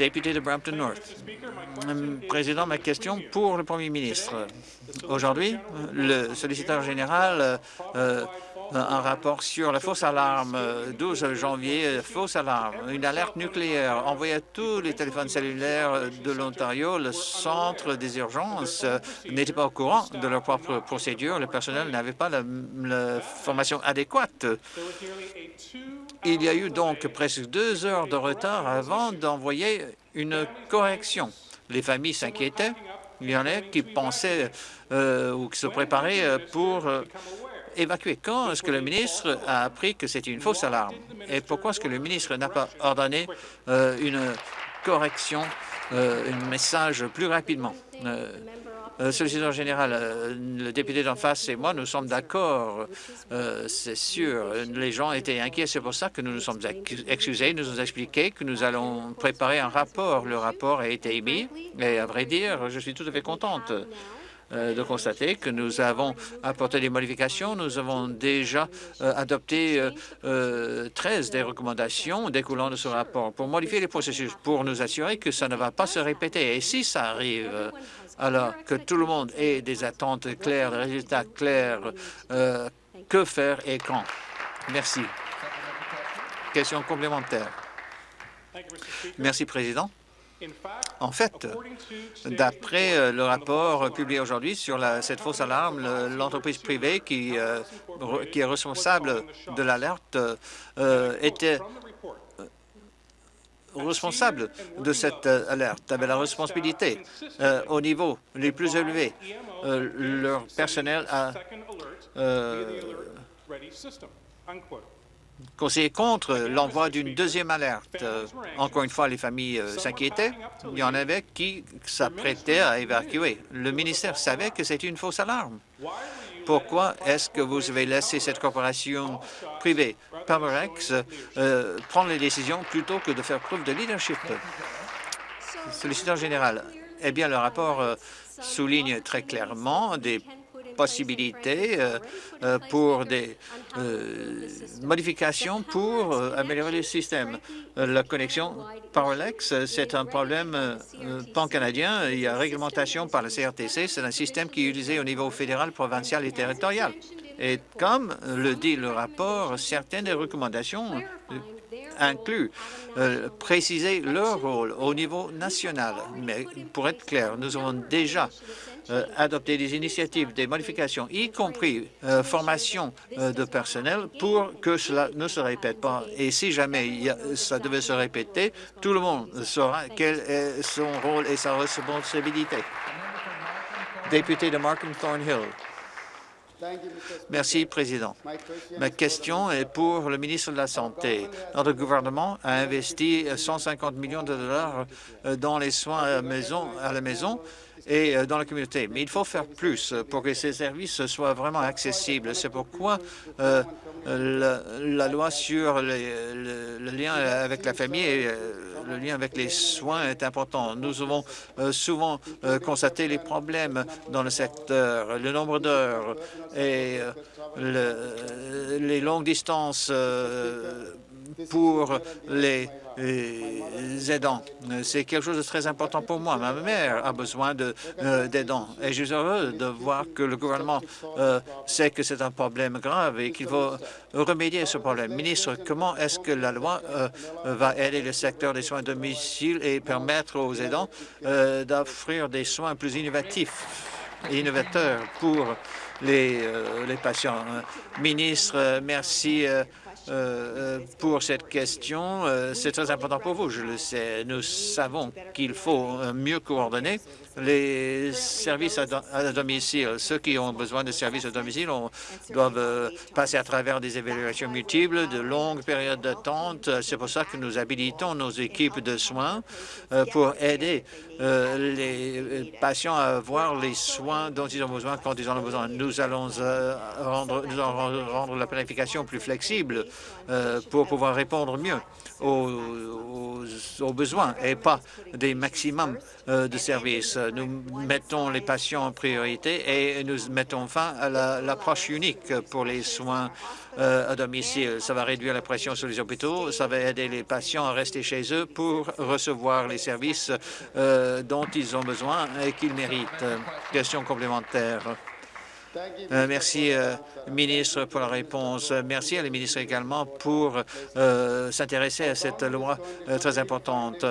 Député de Brampton North. Président, ma question pour le Premier ministre. Aujourd'hui, le solliciteur général euh, un rapport sur la fausse alarme, 12 janvier, fausse alarme, une alerte nucléaire envoyée à tous les téléphones cellulaires de l'Ontario. Le centre des urgences n'était pas au courant de leur propre procédure. Le personnel n'avait pas la formation adéquate. Il y a eu donc presque deux heures de retard avant d'envoyer une correction. Les familles s'inquiétaient. Il y en a qui pensaient euh, ou qui se préparaient euh, pour euh. Quand est-ce que le ministre a appris que c'était une fausse alarme? Et pourquoi est-ce que le ministre n'a pas ordonné une correction, un message plus rapidement? Euh, solliciteur général, euh, le député d'en face et moi, nous sommes d'accord, euh, c'est sûr. Les gens étaient inquiets, c'est pour ça que nous nous sommes excusés, nous nous expliqué que nous allons préparer un rapport. Le rapport a été émis et à vrai dire, je suis tout à fait contente de constater que nous avons apporté des modifications. Nous avons déjà adopté 13 des recommandations découlant de ce rapport pour modifier les processus, pour nous assurer que ça ne va pas se répéter. Et si ça arrive, alors que tout le monde ait des attentes claires, des résultats clairs, euh, que faire et quand? Merci. Question complémentaire. Merci, Président. En fait, d'après euh, le rapport publié aujourd'hui sur cette fausse alarme, l'entreprise privée qui, euh, qui, est responsable de l'alerte était responsable de cette euh, alerte avait la responsabilité euh, au niveau les plus élevés. Euh, leur personnel a conseillé contre l'envoi d'une deuxième alerte. encore une fois, les familles s'inquiétaient. Il y en avait qui s'apprêtaient à évacuer. Le ministère savait que c'était une fausse alarme. Pourquoi est-ce que vous avez laissé cette corporation privée, Pamerex, euh, prendre les décisions plutôt que de faire preuve de leadership? Solliciteur général, eh bien, le rapport euh, souligne très clairement des possibilités euh, euh, pour des euh, modifications pour améliorer le système. La connexion Powerlex, c'est un problème pan-canadien. Il y a réglementation par le CRTC. C'est un système qui est utilisé au niveau fédéral, provincial et territorial. Et comme le dit le rapport, certaines des recommandations incluent préciser leur rôle au niveau national. Mais pour être clair, nous avons déjà euh, adopter des initiatives, des modifications, y compris euh, formation euh, de personnel, pour que cela ne se répète pas. Et si jamais ça devait se répéter, tout le monde saura quel est son rôle et sa responsabilité. Député de Markham Thornhill. Merci, Président. Ma question est pour le ministre de la Santé. Notre gouvernement a investi 150 millions de dollars euh, dans les soins à la maison, la et euh, dans la communauté. Mais il faut faire plus pour que ces services soient vraiment accessibles. C'est pourquoi euh, la, loi sur le, lien avec la famille et le lien avec les soins est important. Nous avons souvent constaté les problèmes dans le secteur, le nombre d'heures et les longues distances pour les aidants. C'est quelque chose de très important pour moi. Ma mère a besoin euh, d'aidants et je suis heureux de voir que le gouvernement euh, sait que c'est un problème grave et qu'il faut remédier à ce problème. Ministre, comment est-ce que la loi euh, va aider le secteur des soins à domicile et permettre aux aidants d'offrir des soins plus innovatifs et innovateurs pour les patients? Ministre, merci euh, euh, pour cette question. Euh, c'est très important pour vous, je le sais. Nous savons qu'il faut mieux coordonner les services à, domicile. Ceux qui ont besoin de services à domicile doivent passer à travers des évaluations multiples, de longues périodes d'attente. C'est pour ça que nous habilitons nos équipes de soins pour aider les patients à avoir les soins dont ils ont besoin quand ils en ont besoin. Nous allons rendre, nous allons rendre la planification plus flexible euh, pour pouvoir répondre mieux aux, besoins et pas des maximums euh, de services. Nous mettons les patients en priorité et nous mettons fin à l'approche unique pour les soins euh, à domicile. Ça va réduire la pression sur les hôpitaux, ça va aider les patients à rester chez eux pour recevoir les services dont ils ont besoin et qu'ils méritent. Question complémentaire. Euh, merci, euh, ministre, pour la réponse. Merci à la ministre également pour euh, s'intéresser à cette loi très importante.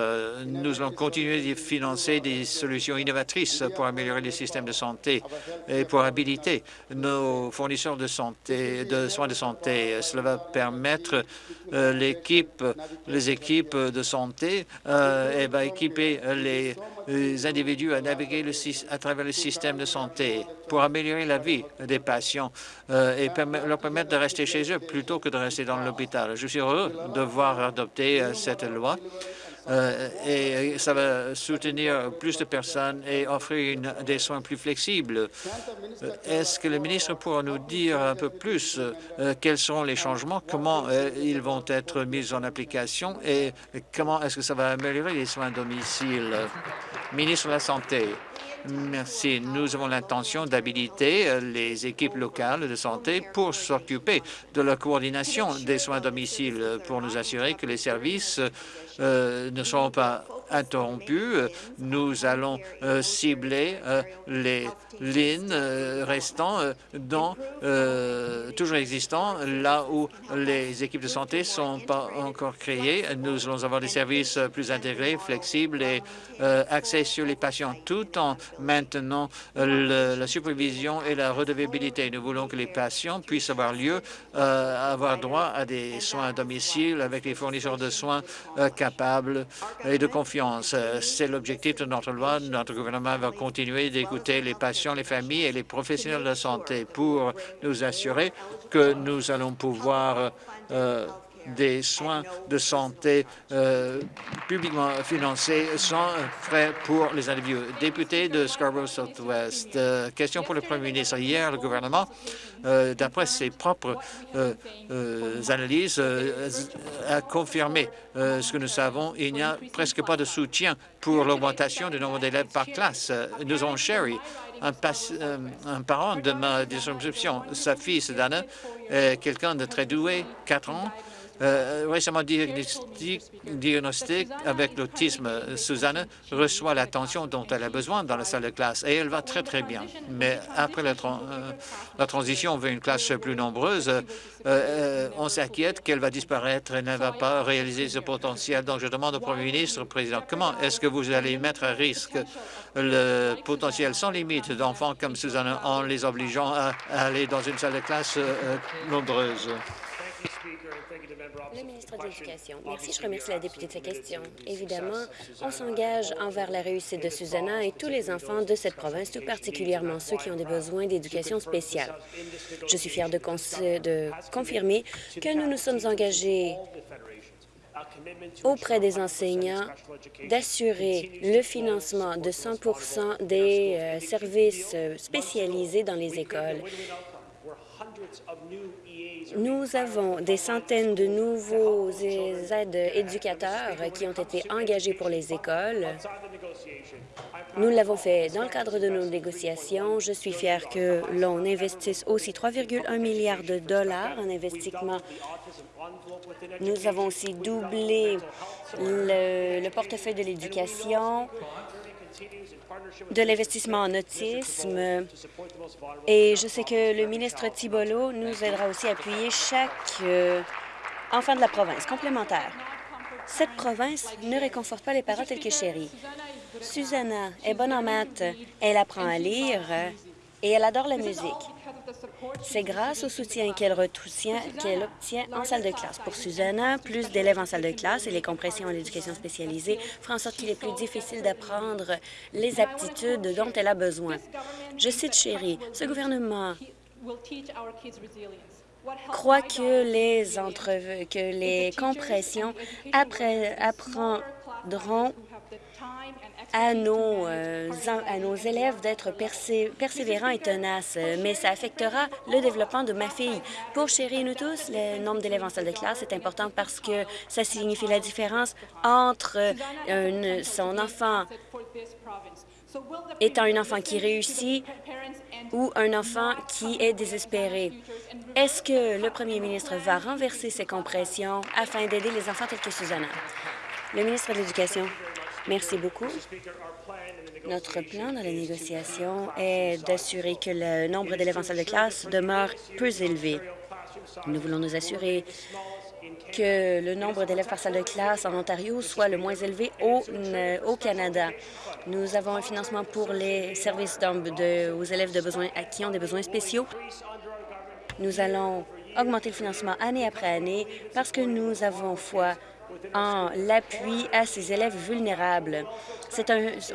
nous allons continuer de financer des solutions innovatrices pour améliorer les systèmes de santé et pour habiliter nos fournisseurs de santé, de soins de santé. Cela va permettre l'équipe, les équipes de santé et va équiper les les individus à naviguer à travers le système de santé pour améliorer la vie des patients euh, et leur permettre de rester chez eux plutôt que de rester dans l'hôpital. Je suis heureux de voir adopter euh, cette loi et ça va soutenir plus de personnes et offrir des soins plus flexibles. Est-ce que le ministre pourra nous dire un peu plus quels seront les changements, comment ils vont être mis en application et comment est-ce que ça va améliorer les soins à domicile? Ministre de la Santé. Merci. Nous avons l'intention d'habiliter euh, les équipes locales de santé pour s'occuper de la coordination des soins à domicile pour nous assurer que les services euh, ne seront pas interrompus. Nous allons euh, cibler les lignes restants dans, toujours existants, là où les équipes de santé sont pas encore créées. Nous allons avoir des services plus intégrés, flexibles et axés sur les patients, tout en maintenant la supervision et la redevabilité. Nous voulons que les patients puissent avoir lieu, euh, avoir droit à des soins à domicile avec des fournisseurs de soins euh, capables et de confiance. C'est l'objectif de notre loi. Notre gouvernement va continuer d'écouter les patients, les familles et les professionnels de la santé pour nous assurer que nous allons pouvoir euh, des soins de santé euh, publiquement financés sans frais pour les individus. Député de Scarborough Southwest, euh, question pour le Premier ministre. Hier, le gouvernement, euh, d'après ses propres analyses, a confirmé ce que nous savons. Il n'y a presque pas de soutien pour l'augmentation du nombre d'élèves par classe. Nous avons Sherry, un, un, parent de ma circonscription. Sa fille, Sedana, est quelqu'un de très doué, 4 ans, euh, récemment diagnostic avec l'autisme, Suzanne reçoit l'attention dont elle a besoin dans la salle de classe et elle va très, très bien. Mais après la, euh, transition vers une classe plus nombreuse, euh, on s'inquiète qu'elle va disparaître et ne va pas réaliser ce potentiel. Donc, je demande au Premier ministre, Président, comment est-ce que vous allez mettre à risque le potentiel sans limite d'enfants comme Suzanne en les obligeant à aller dans une salle de classe nombreuse? Le ministre de l'Éducation. Merci. Je remercie la députée de sa question. Évidemment, on s'engage envers la réussite de Susanna et tous les enfants de cette province, tout particulièrement ceux qui ont des besoins d'éducation spéciale. Je suis fière de, de confirmer que nous nous sommes engagés auprès des enseignants d'assurer le financement de 100 des euh, services spécialisés dans les écoles. Nous avons des centaines de nouveaux aides éducateurs qui ont été engagés pour les écoles. Nous l'avons fait dans le cadre de nos négociations. Je suis fière que l'on investisse aussi 3,1 milliards de dollars en investissement. Nous avons aussi doublé le, le portefeuille de l'éducation de l'investissement en autisme. Et je sais que le ministre Thibolo nous aidera aussi à appuyer chaque euh, enfant de la province complémentaire. Cette province ne réconforte pas les parents tels que Chérie. Susanna est bonne en maths, elle apprend à lire et elle adore la musique. C'est grâce au soutien qu'elle obtient en salle de classe. Pour Susanna, plus d'élèves en salle de classe et les compressions en éducation spécialisée feront en sorte qu'il est plus difficile d'apprendre les aptitudes dont elle a besoin. Je cite Chérie, ce gouvernement croit que les, que les compressions apprendront à nos, euh, à nos élèves d'être persévérants et tenaces, mais ça affectera le développement de ma fille. Pour chérir nous tous, le nombre d'élèves en salle de classe est important parce que ça signifie la différence entre euh, son enfant étant un enfant qui réussit ou un enfant qui est désespéré. Est-ce que le premier ministre va renverser ses compressions afin d'aider les enfants tels que Susanna? Le ministre de l'Éducation. Merci beaucoup. Notre plan dans la négociation est d'assurer que le nombre d'élèves en salle de classe demeure peu élevé. Nous voulons nous assurer que le nombre d'élèves par salle de classe en Ontario soit le moins élevé au, au Canada. Nous avons un financement pour les services aux élèves de besoins, qui ont des besoins spéciaux. Nous allons augmenter le financement année après année parce que nous avons foi en l'appui à ces élèves vulnérables.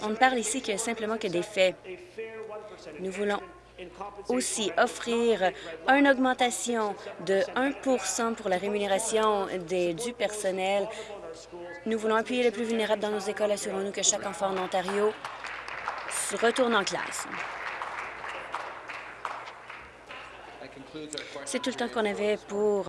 On ne parle ici que simplement que des faits. Nous voulons aussi offrir une augmentation de 1% pour la rémunération des, du personnel. Nous voulons appuyer les plus vulnérables dans nos écoles. Assurons-nous que chaque enfant en Ontario retourne en classe. C'est tout le temps qu'on avait pour